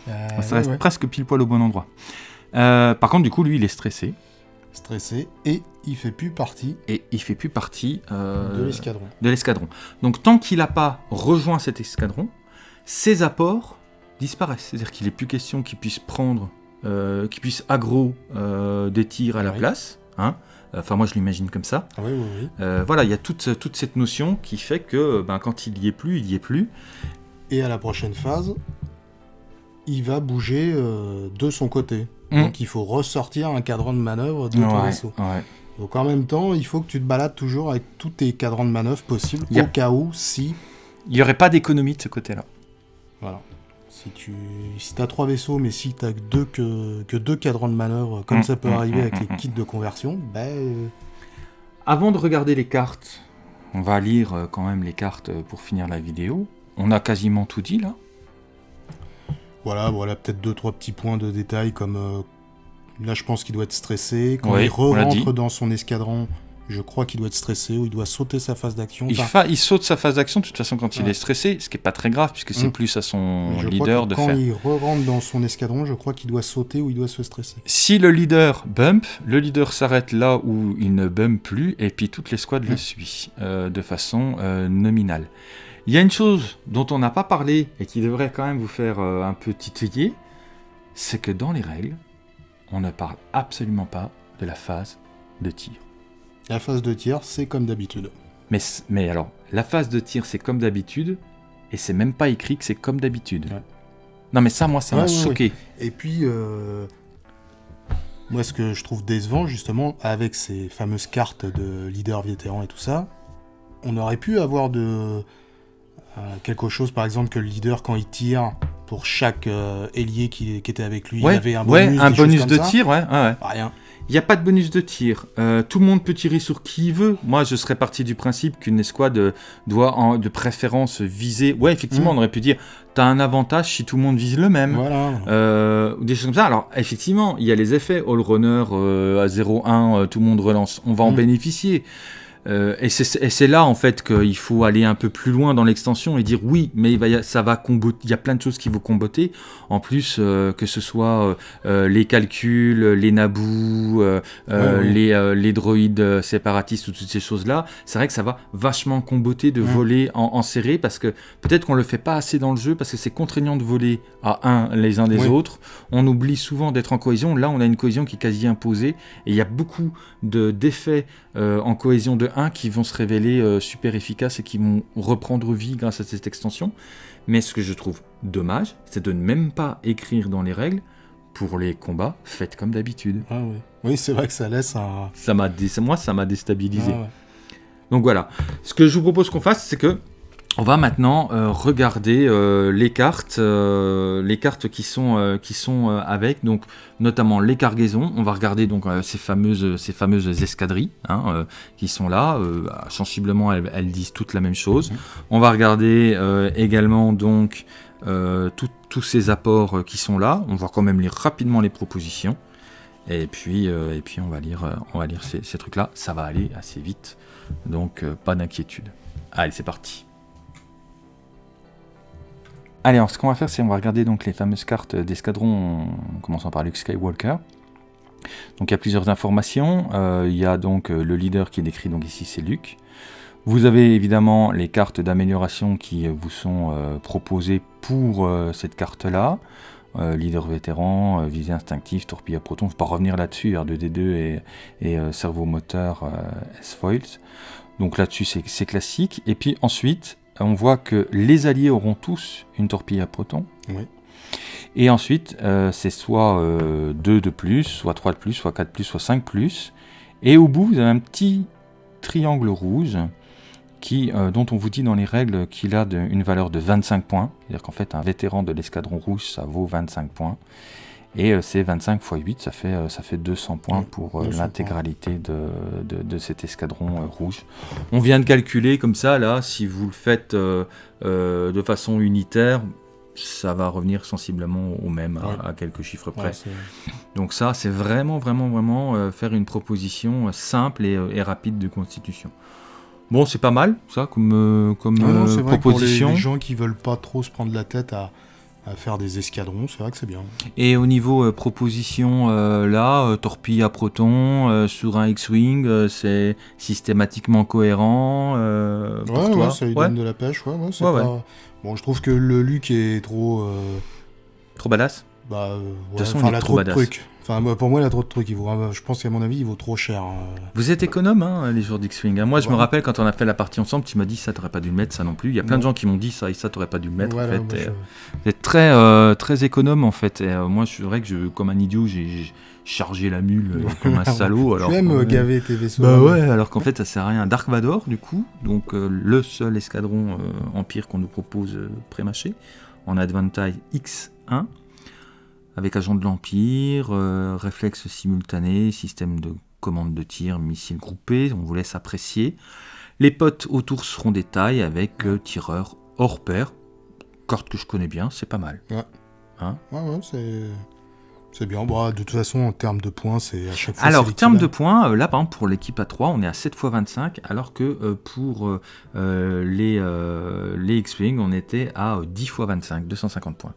Euh, ouais, reste ouais. presque pile poil au bon endroit. Euh, par contre, du coup, lui, il est stressé. Stressé et il fait plus partie et il fait plus partie euh, de l'escadron. de l'escadron. Donc tant qu'il n'a pas rejoint cet escadron, ses apports disparaissent. C'est-à-dire qu'il n'est plus question qu'il puisse prendre, euh, qu'il puisse aggro euh, des tirs à la place. Hein enfin moi je l'imagine comme ça. Ah oui, oui, oui. Euh, voilà, il y a toute, toute cette notion qui fait que ben, quand il y est plus, il y est plus. Et à la prochaine phase, il va bouger euh, de son côté. Mm. Donc il faut ressortir un cadran de manœuvre de ton vaisseau. ouais. Donc en même temps, il faut que tu te balades toujours avec tous tes cadrans de manœuvre possibles, au cas où, si... Il n'y aurait pas d'économie de ce côté-là. Voilà. Si tu si as trois vaisseaux, mais si tu deux que, que deux cadrans de manœuvre, comme Mm, ça peut mm, arriver avec les kits de conversion, ben... euh, Avant de regarder les cartes, on va lire euh, quand même les cartes euh, pour finir la vidéo. On a quasiment tout dit là. Voilà, voilà, peut-être deux, trois petits points de détail comme... euh, là, je pense qu'il doit être stressé. Quand il on l'a dit. rentre dans son escadron, je crois qu'il doit être stressé ou il doit sauter sa phase d'action. Il, Enfin, fa- il saute sa phase d'action de toute façon quand il est stressé, ce qui est pas très grave puisque c'est Mm. plus à son je leader crois que de quand faire. il re-rentre dans son escadron, je crois qu'il doit sauter ou il doit se stresser. Si le leader bump, le leader s'arrête là où il ne bump plus et puis toute l'escouade le Mm. suit euh, de façon euh, nominale. Il y a une chose dont on n'a pas parlé et qui devrait quand même vous faire euh, un peu titiller, c'est que dans les règles, on ne parle absolument pas de la phase de tir. La phase de tir, c'est comme d'habitude. Mais, mais alors, la phase de tir, c'est comme d'habitude, et c'est même pas écrit que c'est comme d'habitude. Ouais. Non, mais ça, moi, ça m'a ouais, choqué. Et puis, euh, moi, ce que je trouve décevant, justement, avec ces fameuses cartes de leader vétéran et tout ça, on aurait pu avoir de euh, quelque chose, par exemple, que le leader, quand il tire, pour chaque euh, ailier qui, qui était avec lui, il Ouais, avait un ouais, bonus, un des choses bonus de ça. tir, ouais, ouais, ouais. Rien. Il n'y a pas de bonus de tir. Euh, tout le monde peut tirer sur qui il veut. Moi, je serais parti du principe qu'une escouade doit, en- de préférence, viser. Ouais, effectivement, Mm. on aurait pu dire t'as un avantage si tout le monde vise le même. Voilà. Euh, ou des choses comme ça. Alors, effectivement, il y a les effets. All runner à 0-1, euh, tout le monde relance. On va en Mm. bénéficier. Euh, et c'est là, en fait, qu'il faut aller un peu plus loin dans l'extension et dire oui, mais il va ça va combo- Il y a plein de choses qui vont comboter. En plus, euh, que ce soit euh, les calculs, les nabous, Ouais, ouais. les, les droïdes séparatistes ou toutes ces choses-là, c'est vrai que ça va vachement comboter de voler en, en serré parce que peut-être qu'on le fait pas assez dans le jeu parce que c'est contraignant de voler à un les uns des autres. On oublie souvent d'être en cohésion. Là, on a une cohésion qui est quasi imposée et il y a beaucoup de d'effets euh, en cohésion de 1 qui vont se révéler euh, super efficaces et qui vont reprendre vie grâce à cette extension. Mais ce que je trouve dommage, c'est de ne même pas écrire dans les règles pour les combats, faites comme d'habitude. Ah ouais. Oui, c'est vrai que ça laisse un. Ça m'a dé- moi, ça m'a déstabilisé. Ah ouais. Donc voilà. Ce que je vous propose qu'on fasse, c'est que on va maintenant euh, regarder euh, les cartes, euh, les cartes qui sont qui sont avec, donc notamment les cargaisons. On va regarder donc ces fameuses ces fameuses escadrilles hein, qui sont là. Sensiblement, elles, elles disent toutes la même chose. Mhm. On va regarder également donc tout- tous ces apports qui sont là. On va quand même lire rapidement les propositions. Et puis, et puis on va lire, on va lire ces, ces trucs-là. Ça va aller assez vite, donc pas d'inquiétude. Allez, c'est parti. Allez, alors ce qu'on va faire, c'est on va regarder donc les fameuses cartes d'escadron, en commençant par Luke Skywalker. Donc il y a plusieurs informations. Euh, il y a donc euh, le leader qui est décrit donc ici, c'est Luke. Vous avez évidemment les cartes d'amélioration qui euh, vous sont proposées pour cette carte-là. Leader vétéran, visée instinctive, torpille à proton. Je ne vais pas revenir là-dessus, R2D2 et, et cerveau moteur S-Foils. Donc là-dessus, c'est classique. Et puis ensuite, on voit que les alliés auront tous une torpille à proton. Oui. Et ensuite, euh, c'est soit euh, 2 de plus, soit 3 de plus, soit 4 de plus, soit 5 de plus. Et au bout, vous avez un petit triangle rouge qui, euh, dont on vous dit dans les règles qu'il a de- une valeur de 25 points. C'est-à-dire qu'en fait, un vétéran de l'escadron rouge, ça vaut 25 points. Et euh, c'est 25 x 8, ça fait, euh, ça fait 200 points pour euh, 200 l'intégralité de, de- de cet escadron rouge. On vient de calculer comme ça, là, si vous le faites euh, euh, de façon unitaire, ça va revenir sensiblement au même, à- Ouais. à, quelques chiffres près. Ouais, Donc ça, c'est vraiment, vraiment, vraiment faire une proposition simple et, et rapide de constitution. Bon, c'est pas mal, ça, comme, comme Non, non, c'est vrai pour les, proposition. les gens qui veulent pas trop se prendre la tête à, à faire des escadrons, c'est vrai que c'est bien. Et au niveau euh, proposition, euh, là, euh, torpille à proton sur un X-Wing, c'est systématiquement cohérent pour Ouais, toi ouais, ça lui Ouais, donne de la pêche, ouais, ouais, c'est Ouais, pas... Bon, je trouve que le Luc est trop... Trop badass bah, ouais, toute façon, il est trop de badass. trucs. Enfin, moi, pour moi, il a trop de trucs. Il vaut, je pense qu'à mon avis, il vaut trop cher. hein. Vous êtes économe, hein, les jours d'X-Wing. hein. Moi, je me rappelle quand on a fait la partie ensemble, tu m'as dit ça, t'aurais pas dû le mettre, ça non plus. Il y a plein de gens qui m'ont dit ça et ça, t'aurais pas dû le mettre. Voilà, en fait. Et, je- euh, Vous êtes très, euh, très économe en fait. Et, euh, moi, c'est vrai que je, comme un idiot, j'ai chargé la mule euh, comme un salaud. Alors tu aimes gaver tes vaisseaux. Bah hein. ouais, alors qu'en fait ça sert à rien. Dark Vador, du coup, donc le seul escadron Empire qu'on nous propose pré-mâché, en Advantage X1, avec agent de l'Empire, euh, réflexe simultané, système de commande de tir, missiles groupés, on vous laisse apprécier. Les potes autour seront des tailles avec euh, tireur hors pair, carte que je connais bien, c'est pas mal. Ouais, ouais, c'est... C'est bien. Bah, de toute façon, en termes de points, c'est à chaque fois. Alors, en termes de points, euh, là, par exemple, pour l'équipe à 3, on est à 7 x 25, alors que euh, pour euh, les, les X-Wing, on était à euh, 10 x 25, 250 points.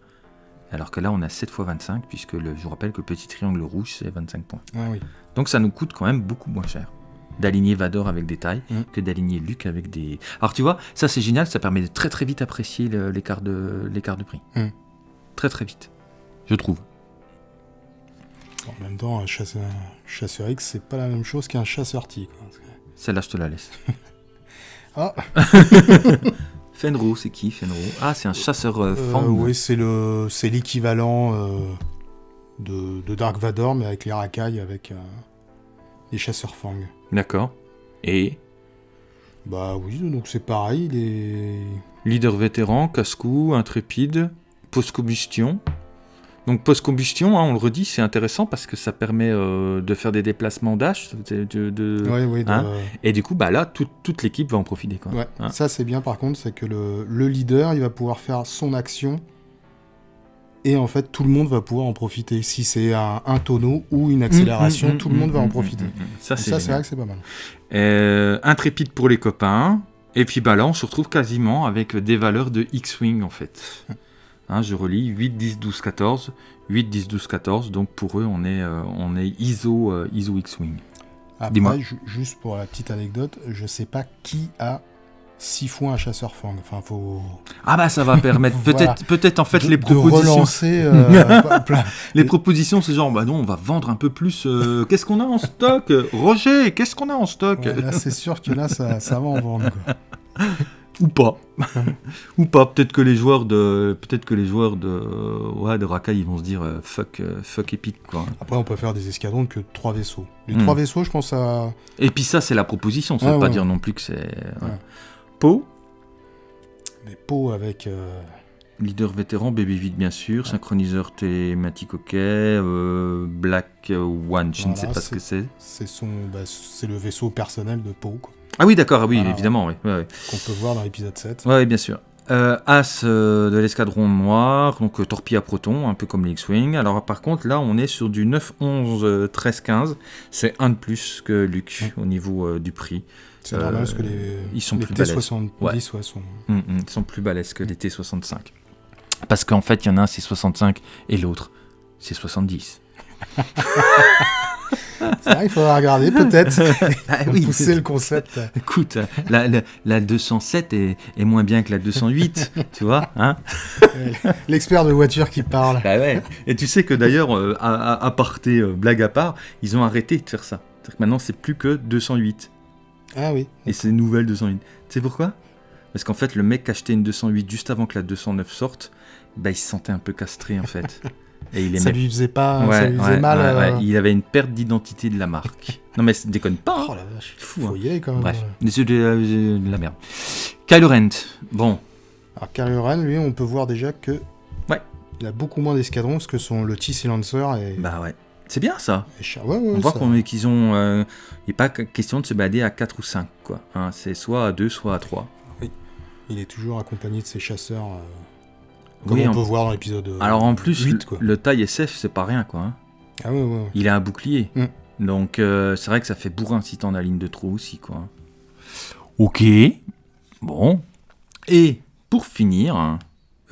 Alors que là, on a 7 x 25, puisque le- je vous rappelle que le petit triangle rouge, c'est 25 points. Ah oui. Donc ça nous coûte quand même beaucoup moins cher d'aligner Vador avec des tailles Mm. que d'aligner Luke avec des... Alors tu vois, ça c'est génial, ça permet de très très vite apprécier l'écart de, de prix. Mm. Très très vite, je trouve. En même temps, un chasseur, X, c'est pas la même chose qu'un chasseur T. Celle-là, je te la laisse. Ah, Fenro, c'est qui Fenro Ah, c'est un chasseur euh, euh, Fang. oui, c'est le, c'est l'équivalent euh, de, de Dark Vador, mais avec les racailles, avec euh, les chasseurs Fang. D'accord. Et? Bah oui, donc c'est pareil. Les... leader vétéran, casse-cou, intrépide, post-combustion. Donc post-combustion, hein, on le redit, c'est intéressant parce que ça permet euh, de faire des déplacements dash. de- de- de- Ouais, ouais, de- hein Et du coup, bah là, toute- toute l'équipe va en profiter. Quoi. ouais. Hein. Ça, c'est bien par contre, c'est que le, le leader, il va pouvoir faire son action. Et en fait, tout le monde va pouvoir en profiter. Si c'est un, un tonneau ou une accélération, Mmh, mmh, tout le monde mmh, va en mmh, profiter. mmh, mmh. Ça, c'est vrai que c'est pas mal. Euh, intrépide pour les copains. Et puis bah là, on se retrouve quasiment avec des valeurs de X-Wing en fait. Hein, je relis 8, 10, 12, 14. 8, 10, 12, 14. Donc pour eux, on est, euh, on est ISO, euh, ISO X-Wing. Dis-moi. Après, ju- juste pour la petite anecdote, je sais pas qui a six fois un chasseur fang. Enfin, faut Ah bah ça va permettre Voilà. peut-être peut-être en fait de, les de propositions. relancer euh, plein- Les propositions, c'est genre bah non, on va vendre un peu plus. euh, qu'est-ce qu'on a en stock? Roger, qu'est-ce qu'on a en stock? Ouais, là, c'est sûr que là, ça, ça va en vendre. quoi. Ou pas. Ou pas. Peut-être que les joueurs de, peut-être que les joueurs de, ouais, de Rakai, ils vont se dire euh, fuck, euh, fuck épique quoi. Après, on peut faire des escadrons que trois vaisseaux. Les Hmm. trois vaisseaux, je pense à. Et puis ça, c'est la proposition. Ça Ouais, veut pas ouais. dire non plus que c'est. ouais. Pau, Des pots avec. euh, leader vétéran, bébé vide bien sûr, synchroniseur télématique ok, euh, Black One, je ne sais pas ce que c'est. C'est son, bah, c'est le vaisseau personnel de Poe, quoi, Ah oui, d'accord, ah oui, Voilà. évidemment, oui. Ouais, ouais. qu'on peut voir dans l'épisode 7. Ouais, bien sûr. Euh, As euh, de l'escadron noir, donc euh, torpille à proton, un peu comme les X-Wing. Alors par contre, là, on est sur du 9, 11, euh, 13, 15. C'est un de plus que Luke au niveau euh, du prix. C'est Euh, normal parce que les, ils sont les plus T70 Ouais. sont. Hum, hum, ils sont plus balèzes que les T65. Parce qu'en fait, il y en a un, c'est 65, et l'autre, c'est 70. C'est vrai, il faudra regarder peut-être. Ah pousser le concept. Écoute, la, la, la 207 est, est moins bien que la 208, tu vois hein L'expert de voiture qui parle. Bah ouais. Et tu sais que d'ailleurs, euh, à, à, à parté, euh, blague à part, ils ont arrêté de faire ça. C'est-à-dire que maintenant, c'est plus que 208. Ah oui. Et c'est une nouvelle 208. Tu sais pourquoi? Parce qu'en fait, le mec qui achetait une 208 juste avant que la 209 sorte, bah, il se sentait un peu castré en fait. Et il Ça lui faisait pas. Ouais, ça lui faisait ouais, mal. ouais, euh. Il avait une perte d'identité de la marque. non mais déconne pas. hein. Oh la vache. Fou, Faut hein. y aller quand même. Bref, c'est de, la- de la merde. Kylo Ren, bon, Alors Kylo Ren, lui, on peut voir déjà que. Ouais. Il a beaucoup moins d'escadrons parce que son le T-Silencer est. bah ouais. C'est bien ça. Ouais, ouais, On voit qu'on qu'ils ont. euh, Il n'est pas que- question de se balader à 4 ou 5, quoi. Hein, c'est soit à 2, soit à 3. Il est toujours accompagné de ses chasseurs. euh, Comme Oui, on en- peut voir dans l'épisode. euh, Alors en plus, 8, le, quoi. le taille SF, c'est pas rien, quoi. hein. Ah ouais, ouais. ouais. Il a un bouclier. Mm. Donc euh, c'est vrai que ça fait bourrin si t'en as la ligne de trop aussi, quoi. Ok. Bon. Et pour finir. hein,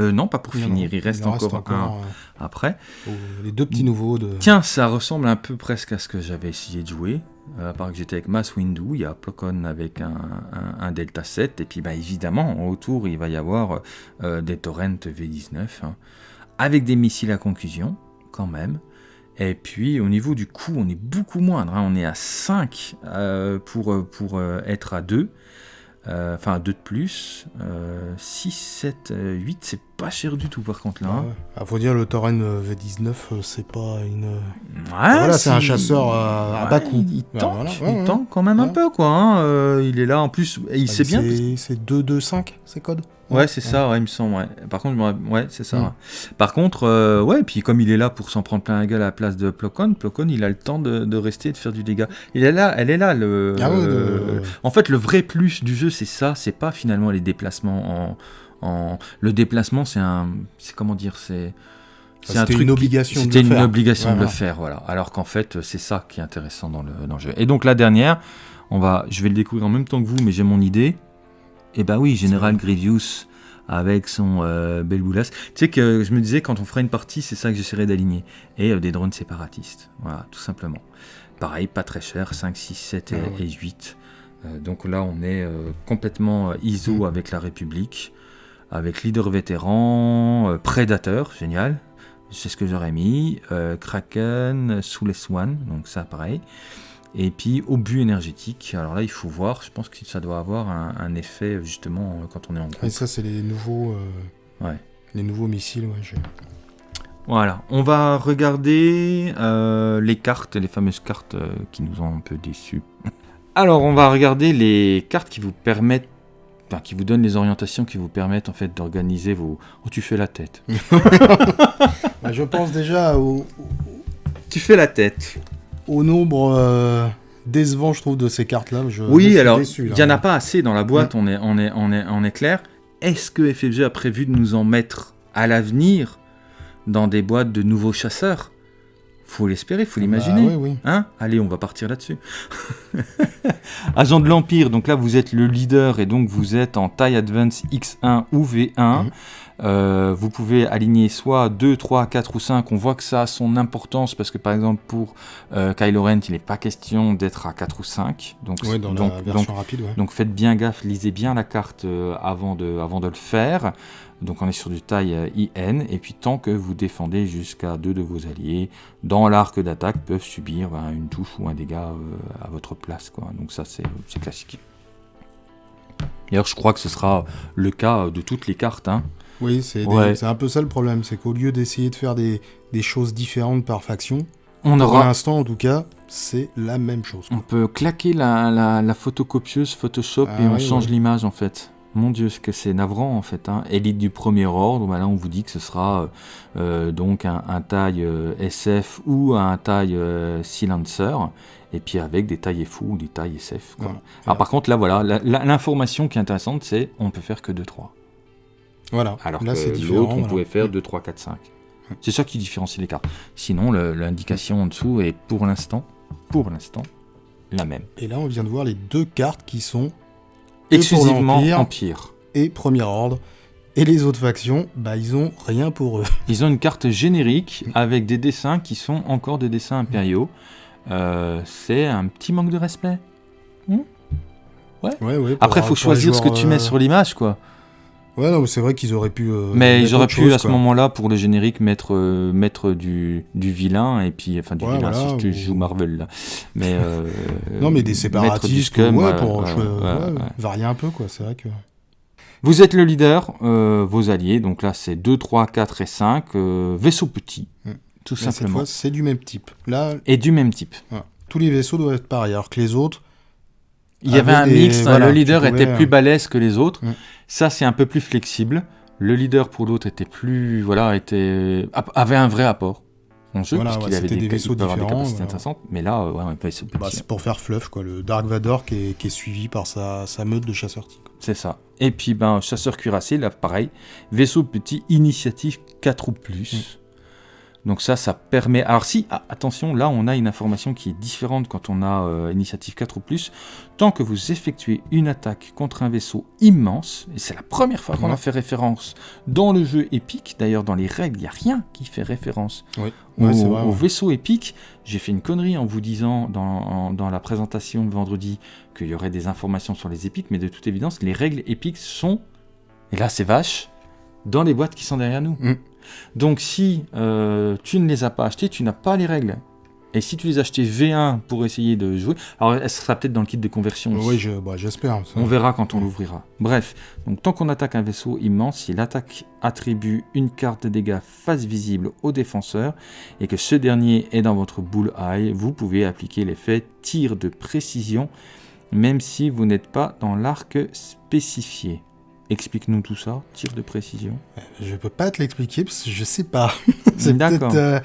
euh, non, pas pour Non, finir, non, il reste en encore, un euh, après. les deux petits nouveaux de. Tiens, ça ressemble un peu presque à ce que j'avais essayé de jouer. Euh, à part que j'étais avec Mass Windu, il y a Plocon avec un, Delta 7, et puis bah, évidemment, autour, il va y avoir euh, des Torrent V19, hein, avec des missiles à conclusion, quand même. Et puis, au niveau du coût, on est beaucoup moindre. hein, on est à 5 euh, pour, euh, être à 2. Euh, Enfin, 2 de plus. Euh, 6, 7, 8, c'est pas cher du tout, par contre, là. Ah hein. ouais. Faut dire, le Torren euh, V19, euh, c'est pas une. Ouais, voilà, c'est un chasseur, euh, à bas coût. Il, il tank, voilà, il tank quand même un peu, quoi. hein, euh, il est là, en plus, et il Ah, sait bien. C'est c'est 225, ces codes Ouais, c'est ça, ouais, il me semble. Ouais. Par contre, ouais, c'est ça. Mm. Par contre, euh, ouais, puis comme il est là pour s'en prendre plein la gueule à la place de Plocon, Plocon, il a le temps de, de rester et de faire du dégât. Il est là, elle est là. Le, Ah euh, de- En fait, le vrai plus du jeu, c'est ça. C'est pas finalement les déplacements en. En... Le déplacement, c'est un. C'est comment dire C'est. c'est un truc une obligation de C'était le une faire. obligation de le faire, voilà. Alors qu'en fait, c'est ça qui est intéressant dans le, dans le jeu. Et donc la dernière, on va, je vais le découvrir en même temps que vous, mais j'ai mon idée. Et ben oui, Général Grievous avec son euh, bel boulas. Tu sais que je me disais quand on fera une partie, c'est ça que j'essaierai d'aligner. Et euh, des drones séparatistes, voilà, tout simplement. Pareil, pas très cher, 5, 6, 7 et, Ah ouais. et 8. Euh, donc là, on est euh, complètement ISO Mm. avec la République, avec leader vétéran, euh, prédateur, génial. C'est ce que j'aurais mis. euh, Kraken, sous les Swan, donc ça pareil. Et puis obus énergétique. Alors là, il faut voir. Je pense que ça doit avoir un, un effet justement quand on est en groupe. Et ça, c'est les nouveaux, euh, Ouais. les nouveaux missiles. Ouais, Voilà. On va regarder euh, les cartes, les fameuses cartes qui nous ont un peu déçus. Alors, on va regarder les cartes qui vous permettent, enfin, qui vous donnent les orientations qui vous permettent en fait d'organiser vos. Oh, tu fais la tête. Bah, je pense déjà au, Tu fais la tête. au nombre euh, décevant, je trouve, de ces cartes-là. Oui, suis alors, il n'y en a pas assez dans la boîte, on, est, on, est, on, est, on est clair. Est-ce que FFG a prévu de nous en mettre à l'avenir dans des boîtes de nouveaux chasseurs? Faut l'espérer, faut l'imaginer. Bah, oui, oui. Hein? Allez, on va partir là-dessus. Agent de l'Empire, donc là vous êtes le leader et donc vous êtes en taille Advance X1 ou V1. Mhm. Euh, vous pouvez aligner soit 2, 3, 4 ou 5. On voit que ça a son importance parce que par exemple pour euh, Kylo Ren, il n'est pas question d'être à 4 ou 5. Donc, Ouais, dans donc, la donc, version rapide, ouais. donc faites bien gaffe, lisez bien la carte euh, avant, de, avant de le faire. Donc on est sur du taille euh, IN, et puis tant que vous défendez jusqu'à deux de vos alliés, dans l'arc d'attaque peuvent subir ben, une touche ou un dégât euh, à votre place. Quoi. Donc ça c'est c'est classique. D'ailleurs je crois que ce sera le cas de toutes les cartes. hein. Oui, c'est Ouais. un peu ça le problème, c'est qu'au lieu d'essayer de faire des, des choses différentes par faction, On pour aura... l'instant en tout cas, c'est la même chose. On peut claquer la, la, la photocopieuse Photoshop Ah et on oui, change ouais. l'image en fait. Mon dieu, ce que c'est navrant en fait. Hein. Élite du premier ordre, bah là on vous dit que ce sera euh, euh, donc un, un taille euh, SF ou un taille euh, Silencer, et puis avec des tailles FO ou des tailles SF. Quoi. Voilà. Alors par contre là voilà, l'information qui est intéressante c'est on peut faire que 2-3. Voilà, Alors là c'est que différent. l'autre on voilà. pouvait faire 2, 3, 4, 5. C'est ça qui différencie les cartes. Sinon l'indication en dessous est pour l'instant, pour l'instant, la même. Et là on vient de voir les deux cartes qui sont Exclusivement. Empire. et Premier Ordre. Et les autres factions, bah ils ont rien pour eux. Ils ont une carte générique avec des dessins qui sont encore des dessins impériaux. Euh, c'est un petit manque de respect. Ouais, ouais, pour- Après, faut pour les choisir ce que tu mets euh, sur l'image, quoi. Ouais, c'est vrai qu'ils auraient pu. euh, Mais j'aurais autre pu chose, à ce moment-là pour le générique mettre euh, mettre du, du vilain et puis enfin du Ouais, vilain voilà, si tu ou- joues Marvel là. Mais euh, Non, mais des séparatistes, scum, ouais, pour varier un peu, quoi. C'est vrai que. Vous êtes le leader, vos alliés, donc là c'est 2, 3, 4 et 5, euh, vaisseaux petits, Hmm. tout Là, cette simplement. fois, c'est du même type. Là, Et du même type. tous les vaisseaux doivent être pareils, alors que les autres, Il y avait un des- mix, hein, voilà, le leader pouvais, était plus euh, balèze que les autres. Mm. Ça, c'est un peu plus flexible. Le leader pour l'autre était plus, voilà, était avait un vrai apport en jeu Voilà, puisqu'il ouais, avait c'était des, des vaisseaux avoir des différents, capacités voilà. intéressantes. Mais là, ouais, petit, bah, c'est pour faire fluff, quoi. Le Dark Vador qui est, qui est suivi par sa, sa meute de chasseurs tigres. c'est ça. Et puis, ben, chasseur cuirassé, là, pareil, vaisseau petit, initiative 4 ou plus. Mm. Donc ça, ça permet... Alors si, ah, attention, là, on a une information qui est différente quand on a euh, initiative 4 ou plus. Tant que vous effectuez une attaque contre un vaisseau immense, et c'est la première fois qu'on Ouais. a fait référence dans le jeu épique, d'ailleurs dans les règles, il n'y a rien qui fait référence Oui, au, ouais, vaisseau épique. J'ai fait une connerie en vous disant dans, en- dans la présentation de vendredi qu'il y aurait des informations sur les épiques, mais de toute évidence, les règles épiques sont, et là c'est vache, dans les boîtes qui sont derrière nous. Mm. Donc si euh, tu ne les as pas achetées, tu n'as pas les règles. Et si tu les as achetées V1 pour essayer de jouer, alors elle sera peut-être dans le kit de conversion. aussi. Oui, je, bah, j'espère. On verra quand on l'ouvrira. Bref, donc tant qu'on attaque un vaisseau immense, si l'attaque attribue une carte de dégâts face visible au défenseur et que ce dernier est dans votre bull eye, vous pouvez appliquer l'effet tir de précision même si vous n'êtes pas dans l'arc spécifié. Explique-nous tout ça, tir de précision. Je peux pas te l'expliquer parce que je sais pas. c'est D'accord. peut-être. euh,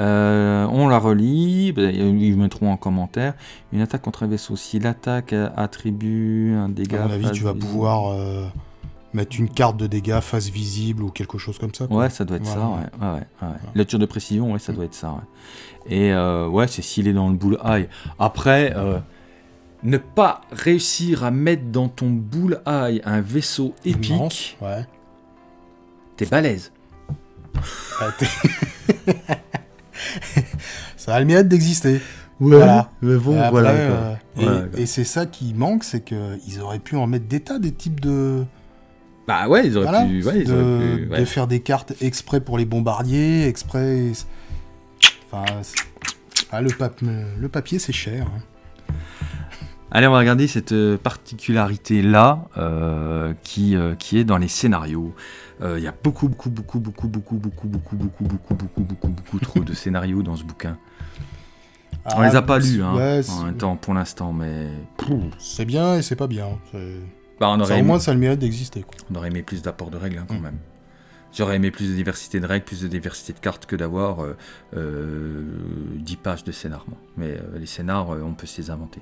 Euh, on la relit, ben, ils mettront en commentaire. Une attaque contre un vaisseau, si l'attaque attribue un dégât. à mon avis, tu vas visible- pouvoir euh, mettre une carte de dégâts face visible ou quelque chose comme ça. quoi. Ouais, ça doit être ça, ouais. ouais. Le tir de précision, ouais, ça doit être ça. Et euh, ouais, c'est s'il est dans le bullseye. Après, euh, ne pas réussir à mettre dans ton bullseye un vaisseau épique, Immense, Ouais. t'es balèze. Ah, ça a le mérite d'exister. Voilà. mais bon, Et après, voilà. euh, et, c'est ça qui manque, c'est qu'ils auraient pu en mettre des tas, des types de. Bah ouais, ils auraient Voilà, pu. Ouais, ils de, auraient pu. de faire des cartes exprès pour les bombardiers, exprès. Enfin, ah, le, pap- le papier c'est cher. hein. Allez, on va regarder cette euh, particularité-là euh, qui, euh, qui est dans les scénarios. Euh, Il y a beaucoup, beaucoup, beaucoup, beaucoup, beaucoup, beaucoup, beaucoup, beaucoup, beaucoup, beaucoup, beaucoup, beaucoup trop de scénarios dans ce bouquin. On Ah, les a pas lus, hein, ouais, en même temps, pour l'instant, mais c'est bien et c'est pas bien. Bah, on, ça, aurait au aimé, moins ça a le mérite d'exister. on aurait aimé plus d'apports de règles hein, quand Mm. même. J'aurais aimé plus de diversité de règles, plus de diversité de cartes que d'avoir euh, euh, 10 pages de scénar. moi. Mais euh, les scénars, euh, on peut se les inventer.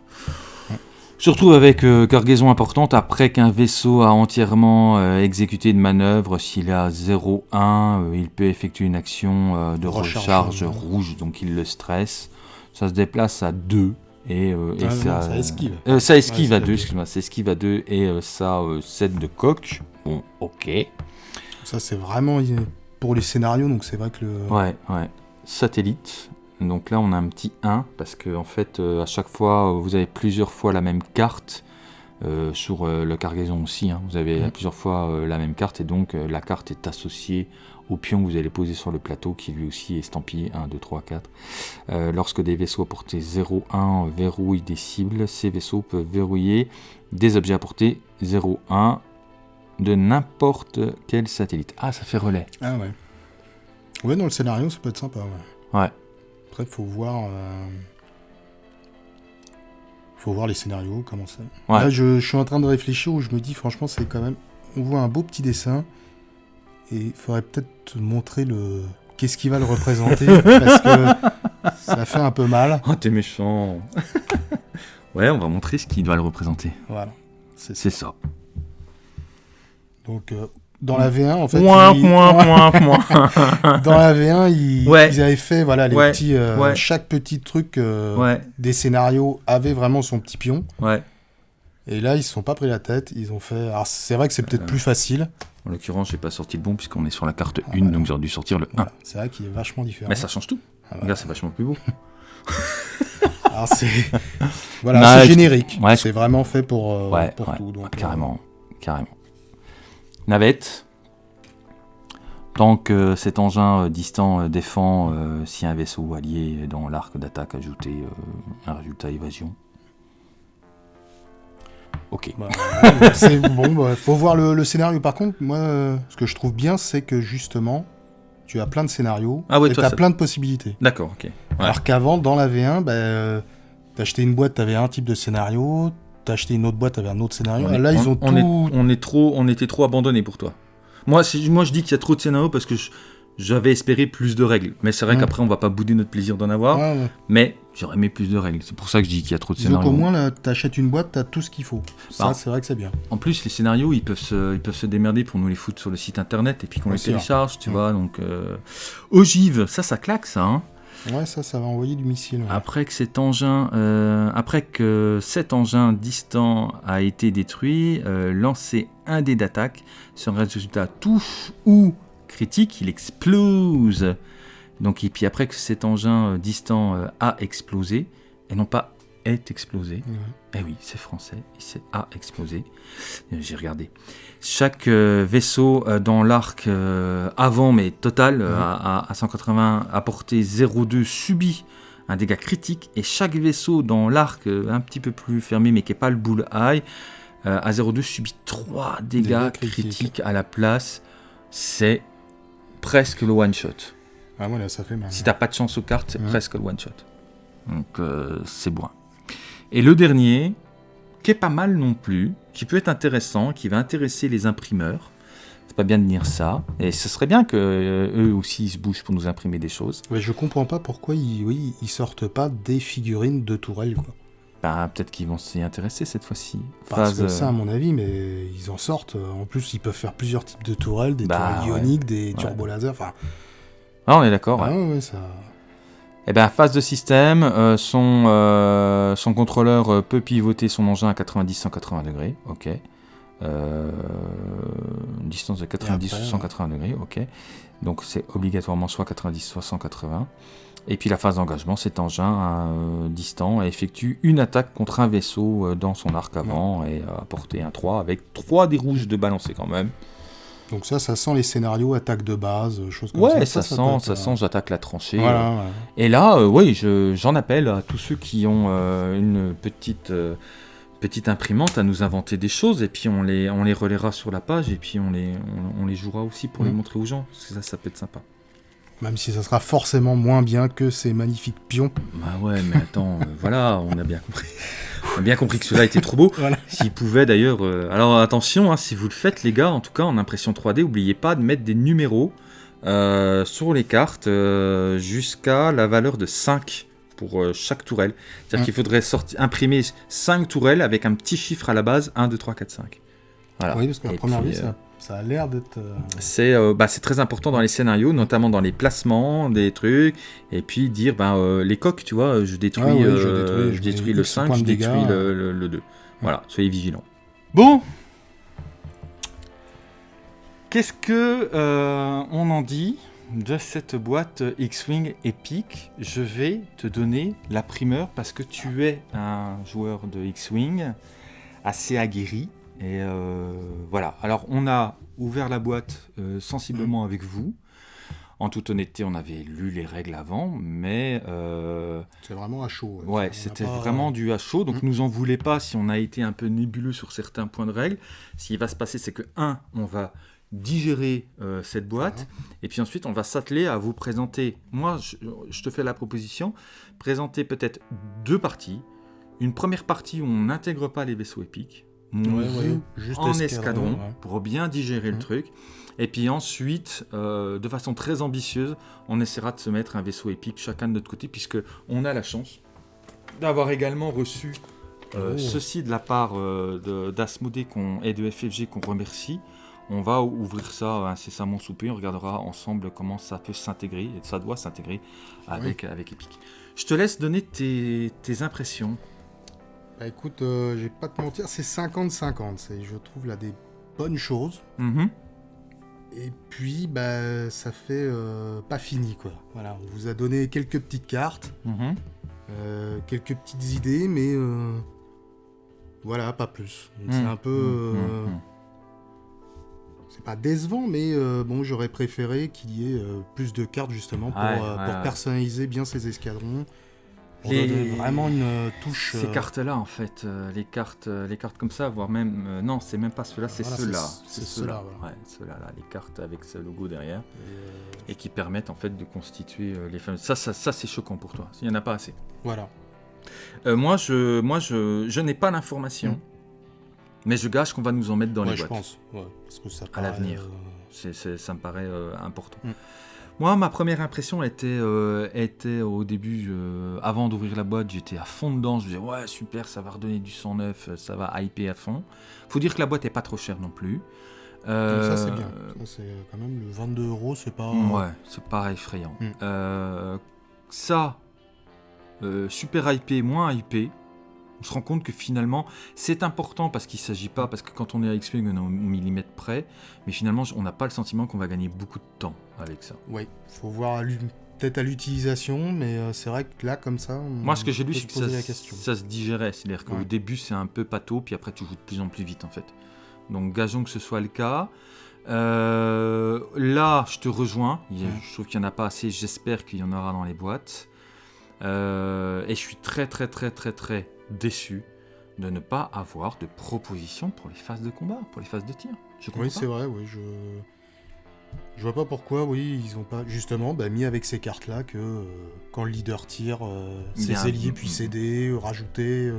Se retrouve avec euh, cargaison importante après qu'un vaisseau a entièrement euh, exécuté une manœuvre. S'il est à 0,1, euh, il peut effectuer une action euh, de Recharge, recharge rouge, donc il le stresse. Ça se déplace à 2 et, euh, et Ah, non, ça, ça esquive. euh, ça esquive Ouais, à c'est 2, ok. excuse-moi, ça esquive à 2 et euh, ça euh, 7 de coque. Bon, ok. Ça c'est vraiment pour les scénarios, donc c'est vrai que le. Ouais, ouais. Satellite. Donc là, on a un petit 1 parce que en fait, euh, à chaque fois, euh, vous avez plusieurs fois la même carte. euh, sur euh, le cargaison aussi, hein. vous avez Mhm. plusieurs fois la même carte et donc la carte est associée au pion que vous allez poser sur le plateau qui lui aussi est estampillé 1, 2, 3, 4. Euh, lorsque des vaisseaux à portée 0, 1 verrouillent des cibles, ces vaisseaux peuvent verrouiller des objets à portée 0, 1 de n'importe quel satellite. Ah, ça fait relais. Ah ouais. Ouais, dans le scénario, ça peut être sympa. Ouais. Ouais. Après, faut voir. euh, Faut voir les scénarios, comment ça. Ouais. Là, je, je suis en train de réfléchir où je me dis, franchement, c'est quand même. On voit un beau petit dessin. Et il faudrait peut-être montrer le. Qu'est-ce qui va le représenter Parce que ça fait un peu mal. Oh, t'es méchant. ouais, on va montrer ce qui doit le représenter. Voilà. C'est ça. Donc, euh, dans la V1, en fait. Moins, ils- moins, moins, moins. Dans la V1, ils, Ouais. ils avaient fait voilà, les Ouais, petits. euh, ouais. Chaque petit truc euh, des scénarios avait vraiment son petit pion. Et là, ils se sont pas pris la tête. Ils ont fait. Alors, c'est vrai que c'est peut-être plus facile. En l'occurrence, j'ai pas sorti le bon puisqu'on est sur la carte 1, Ah, voilà. donc j'aurais dû sortir le 1. Voilà. C'est vrai qu'il est vachement différent. Mais ça change tout. Ah, voilà. Regarde, c'est vachement plus beau. Alors, c'est. voilà, c'est générique. c'est vraiment fait pour, tout. Donc, carrément, carrément. Navette. Tant que cet engin euh, distant euh, défend euh, si un vaisseau allié est dans l'arc d'attaque ajouté euh, un résultat évasion. Ok. bah, c'est bon. bah, faut voir le, le scénario. Par contre, moi, euh, ce que je trouve bien, c'est que justement, tu as plein de scénarios Ah ouais, et tu as ça- plein de possibilités. D'accord, ok. Ouais. Alors qu'avant, dans la V1, bah, euh, t'achetais une boîte, t'avais un type de scénario. T'achetais une autre boîte, t'avais un autre scénario. On est- Là, ils on- ont on tout. est, on est trop, on était trop abandonné pour toi. Moi, c'est- moi je dis qu'il y a trop de scénarios parce que j'avais espéré plus de règles. Mais c'est vrai qu'après, on va pas bouder notre plaisir d'en avoir. Ouais, ouais. Mais j'aurais aimé plus de règles. C'est pour ça que je dis qu'il y a trop de scénarios. qu'au moins, là, t'achètes une boîte, t'as tout ce qu'il faut. Ça, Bah. c'est vrai que c'est bien. En plus, les scénarios, ils peuvent, se, ils peuvent se démerder pour nous les foutre sur le site internet et puis qu'on les télécharge, tu vois. Donc, euh... ogive, ça, ça claque, ça. Hein. Ouais, ça, ça va envoyer du missile. Après que cet engin, euh, après que cet engin distant a été détruit, euh, lancer un dé d'attaque sur un résultat touche ou critique, il explose. Donc et puis après que cet engin euh, distant euh, a explosé et non pas est explosé. Ouais. Eh oui, c'est français, c'est a explosé. Euh, J'ai regardé. Chaque euh, vaisseau euh, dans l'arc avant, mais total, à, à- à 180, à portée 0,2 subit un dégât critique. Et chaque vaisseau dans l'arc un petit peu plus fermé, mais qui n'est pas le bullseye, euh, à 0,2 subit 3 dégâts, Dégâts critiques. critiques. à la place. C'est presque le one-shot. Ah, voilà, ça fait mal. Si t'as pas de chance aux cartes, c'est presque le one shot. Donc euh, c'est bon. Et le dernier, qui est pas mal non plus, qui peut être intéressant, qui va intéresser les imprimeurs. C'est pas bien de dire ça. Et ce serait bien que euh, eux aussi ils se bougent pour nous imprimer des choses. Ouais, je comprends pas pourquoi ils, oui, ils sortent pas des figurines de tourelles, quoi. Bah, peut-être qu'ils vont s'y intéresser cette fois-ci. Parce Phase, que euh, ça, à mon avis, mais ils en sortent. En plus, ils peuvent faire plusieurs types de tourelles, des Bah, tourelles ouais. ioniques, des turbo-lasers. Enfin, Ah, on est d'accord. ouais. ah ouais, ouais, ça. Eh ben, phase de système, euh, son, euh, son contrôleur euh, peut pivoter son engin à 90-180 degrés, ok. Euh, une distance de 90 après, ou 180 degrés, ok. Donc c'est obligatoirement soit 90 soit 180. Et puis la phase d'engagement, cet engin distant effectue une attaque contre un vaisseau dans son arc avant et euh, apporter un 3 avec 3 des rouges de balancer quand même. Donc ça, ça sent les scénarios attaque de base, choses comme Ouais, ça. ça, peut sent, être, ça euh, sent, j'attaque la tranchée. Voilà, ouais. Et là, euh, oui, je- j'en appelle à tous ceux qui ont euh, une petite, euh, petite imprimante à nous inventer des choses et puis on les, on les relaiera sur la page et puis on les, on, on les jouera aussi pour les Mhm. montrer aux gens. Parce que ça, ça peut être sympa. Même si ça sera forcément moins bien que ces magnifiques pions. Bah ouais, mais attends, euh, voilà, on a bien compris. On a bien compris que cela était trop beau. Voilà. S'il pouvait d'ailleurs. euh, Alors attention, hein, si vous le faites, les gars, en tout cas en impression 3D, n'oubliez pas de mettre des numéros euh, sur les cartes jusqu'à la valeur de 5 pour chaque tourelle. C'est-à-dire Mm. qu'il faudrait imprimer 5 tourelles avec un petit chiffre à la base 1, 2, 3, 4, 5. Voilà. Oui, parce qu'à Et première euh, ça, ça a l'air d'être. euh, c'est euh, bah, c'est très important dans les scénarios, notamment dans les placements des trucs, et puis dire ben, euh, les coques, tu vois, je détruis, Ah oui, je euh, détruis, je je détruis le X 5, points je dégâts, détruis euh. le, le- le 2. Voilà, soyez vigilants. Bon, qu'est-ce que euh, on en dit de cette boîte X-Wing Epic? Je vais te donner la primeur parce que tu es un joueur de X-Wing assez aguerri. Et euh, voilà. Alors, on a ouvert la boîte euh, sensiblement avec vous. En toute honnêteté, on avait lu les règles avant, mais euh, C'est vraiment à chaud. ouais, a c'était pas- vraiment du à chaud. Donc, Mm. nous en voulez pas si on a été un peu nébuleux sur certains points de règles. Ce qui va se passer, c'est que un, on va digérer euh, cette boîte, et puis ensuite, on va s'atteler à vous présenter. Moi, je, je te fais la proposition, présenter peut-être deux parties. Une première partie où on n'intègre pas les vaisseaux épiques. On Ouais, joue ouais, juste en escadron, escadron ouais. pour bien digérer le Mhm. truc. Et puis ensuite, euh, de façon très ambitieuse, on essaiera de se mettre un vaisseau épique chacun de notre côté, puisque on a la chance d'avoir également reçu euh, Oh. ceci de la part euh, d'Asmodée et de FFG qu'on remercie. On va ouvrir ça incessamment sous peu, on regardera ensemble comment ça peut s'intégrer, et ça doit s'intégrer avec, avec Epic. Je te laisse donner tes, tes impressions. Bah écoute, euh, je vais pas te mentir, c'est 50-50. C'est, je trouve là des bonnes choses. Mhm. Et puis, bah, ça fait euh, pas fini, quoi. Voilà, on vous a donné quelques petites cartes, Mhm. euh, quelques petites idées, mais euh, voilà, pas plus. C'est Mhm. un peu, euh, Mhm. c'est pas décevant, mais bon, j'aurais préféré qu'il y ait plus de cartes justement pour, Ouais, ouais, pour ouais. personnaliser bien ces escadrons, Les- donner vraiment une euh, touche. Ces euh, cartes-là, en fait, euh, les cartes, euh, les cartes comme ça, voire même, non, c'est même pas ceux-là, c'est Voilà, ceux-là, c'est- ceux-là, voilà. ouais, ceux-là, là, les cartes avec ce logo derrière, et, et qui permettent en fait de constituer les fameuses. Ça, ça, ça c'est choquant pour toi. Il y en a pas assez. voilà. Moi, je, moi, je, je n'ai pas l'information, Mm. mais je gâche qu'on va nous en mettre dans Ouais, les je boîtes. pense. Ouais, parce que ça À l'avenir. ça me paraît important. Mm. Moi, ma première impression était, euh, était au début, euh, avant d'ouvrir la boîte, j'étais à fond dedans. Je me disais, ouais, super, ça va redonner du sang neuf, euh, ça va hyper à fond. Faut dire que la boîte est pas trop chère non plus. ça, c'est Euh, bien. Ça, c'est quand même le 22 euros, c'est pas. Ouais, c'est pas effrayant. Mm. Euh, ça, super hypé, moins hypé. On se rend compte que finalement, c'est important parce qu'il s'agit pas, parce que quand on est à X-Wing, on est au millimètre près, mais finalement, on n'a pas le sentiment qu'on va gagner beaucoup de temps avec ça. Ouais, faut voir peut-être à l'utilisation, mais euh, c'est vrai que là, comme ça. on Moi, ce que j'ai lu, c'est que ça, la question. ça se digérait. C'est-à-dire qu'au Ouais. début, c'est un peu pâteau, puis après, tu joues de plus en plus vite, en fait. Donc, gageons que ce soit le cas. Euh, là, je te rejoins. A- Ouais. Je trouve qu'il n'y en a pas assez. J'espère qu'il y en aura dans les boîtes. Euh, et je suis très, très, très, très, très déçu de ne pas avoir de propositions pour les phases de combat, pour les phases de tir. Je comprends Oui, c'est vrai, oui, je. Je vois pas pourquoi, oui, ils ont pas justement bah, mis avec ces cartes-là que euh, quand le leader tire, euh, ses mm, puissent mm. aider, euh, rajouter.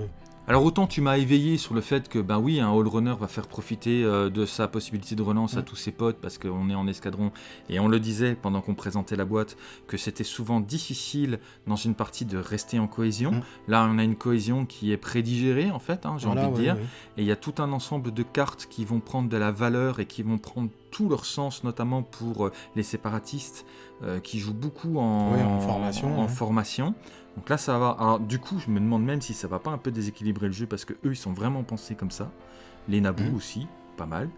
Alors autant tu m'as éveillé sur le fait que ben oui un all runner va faire profiter euh, de sa possibilité de relance à Mm. tous ses potes parce qu'on est en escadron et on le disait pendant qu'on présentait la boîte que c'était souvent difficile dans une partie de rester en cohésion. Mm. Là on a une cohésion qui est prédigérée en fait, hein, j'ai Voilà, envie de ouais, dire. ouais. Et il y a tout un ensemble de cartes qui vont prendre de la valeur et qui vont prendre tout leur sens, notamment pour euh, les séparatistes euh, qui jouent beaucoup en, Ouais, en formation, en ouais. formation. Donc là, ça va. Alors, du coup, je me demande même si ça va pas un peu déséquilibrer le jeu parce que eux, ils sont vraiment pensés comme ça. Les Naboo Mhm. aussi, pas mal.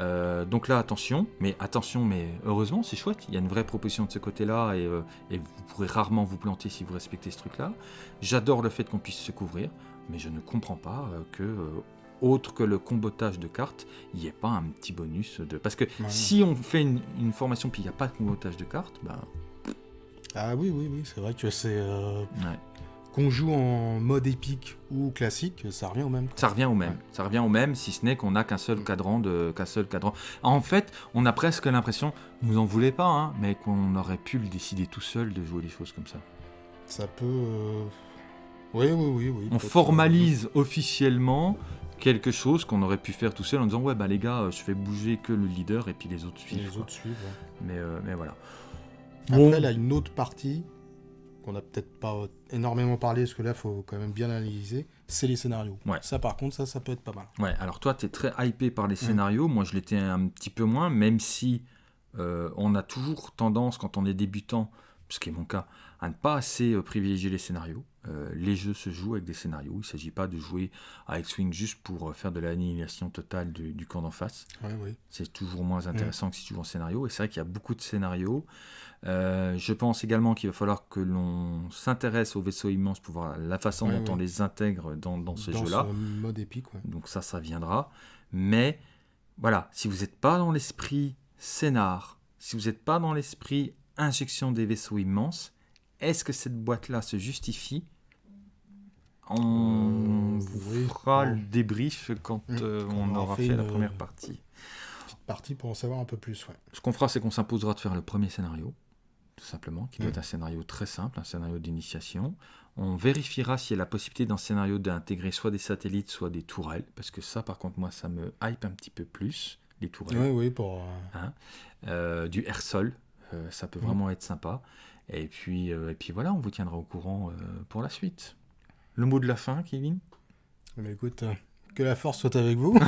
Euh, donc là, attention, mais attention, mais heureusement, c'est chouette. Il y a une vraie proposition de ce côté-là et, euh, et vous pourrez rarement vous planter si vous respectez ce truc-là. J'adore le fait qu'on puisse se couvrir, mais je ne comprends pas euh, que, autre que le combotage de cartes, il n'y ait pas un petit bonus de. Parce que Ouais. si on fait une, une formation puis il n'y a pas de combotage de cartes, ben. Ah oui, oui, oui, c'est vrai que c'est. euh, ouais. Qu'on joue en mode épique ou classique, ça revient au même. quoi. Ça revient au même. Ouais. Ça revient au même, si ce n'est qu'on n'a qu'un seul cadran de qu'un seul cadran. En fait, on a presque l'impression, vous en voulez pas, hein, mais qu'on aurait pu le décider tout seul de jouer les choses comme ça. Ça peut. euh, Oui, oui, oui, oui. On formalise officiellement quelque chose qu'on aurait pu faire tout seul en disant ouais bah les gars, euh, je fais bouger que le leader et puis les autres suivent. Les autres suivent. ouais. Mais euh, mais voilà. Après, Bon. là, une autre partie qu'on a peut-être pas énormément parlé, parce que là, faut quand même bien analyser, c'est les scénarios. Ouais. Ça, par contre, ça, ça peut être pas mal. Ouais, alors toi, tu es très hypé par Mm. les scénarios. Moi, je l'étais un petit peu moins, même si euh, on a toujours tendance, quand on est débutant, ce qui est mon cas, à ne pas assez euh, privilégier les scénarios. Euh, les jeux se jouent avec des scénarios. Il ne s'agit pas de jouer à X-Wing juste pour euh, faire de l'annihilation totale du, du camp d'en face. Ouais, oui. C'est toujours moins intéressant que si tu joues en scénario. Et c'est vrai qu'il y a beaucoup de scénarios. Euh, je pense également qu'il va falloir que l'on s'intéresse aux vaisseaux immenses pour voir la façon Ouais, dont on les intègre dans, dans ce jeu-là. mode épique. Donc ça, ça viendra. Mais voilà, si vous n'êtes pas dans l'esprit scénar, si vous n'êtes pas dans l'esprit injection des vaisseaux immenses, est-ce que cette boîte-là se justifie On Euh, oui, fera le débrief quand Mm. euh, on on aura fait fait la une- première partie. Petite partie pour en savoir un peu plus, ouais. Ce qu'on fera, c'est qu'on s'imposera de faire le premier scénario, tout simplement, qui doit Mm. être un scénario très simple, un scénario d'initiation. On vérifiera s'il y a la possibilité dans ce scénario d'intégrer soit des satellites, soit des tourelles, parce que ça, par contre, moi, ça me hype un petit peu plus, les tourelles. Oui, oui, pour. euh, Euh, du air-sol, euh, ça peut Mm. vraiment être sympa. Et puis, euh, et puis voilà, on vous tiendra au courant euh, pour la suite. Le mot de la fin, Kevin? Mais écoute, euh, que la force soit avec vous.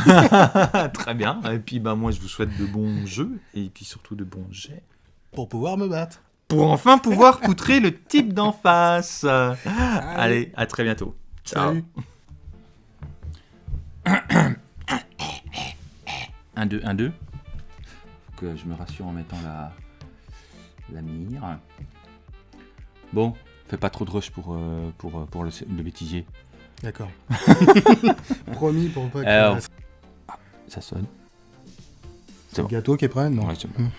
Très bien. Et puis, bah, moi, je vous souhaite de bons jeux et puis surtout de bons jets. pour pouvoir me battre. Pour enfin pouvoir poutrer le type d'en face. Allez, à très bientôt. Ciao. Salut. 1, 2, 1, 2. Faut que je me rassure en mettant la, la mire. Bon, fais pas trop de rush pour, euh, pour, euh, pour le, le bêtisier. D'accord. Promis pour pas que Alors, ah, ça sonne. c'est le gâteau qui est prêt. Non. Ouais, c'est bon. Mm.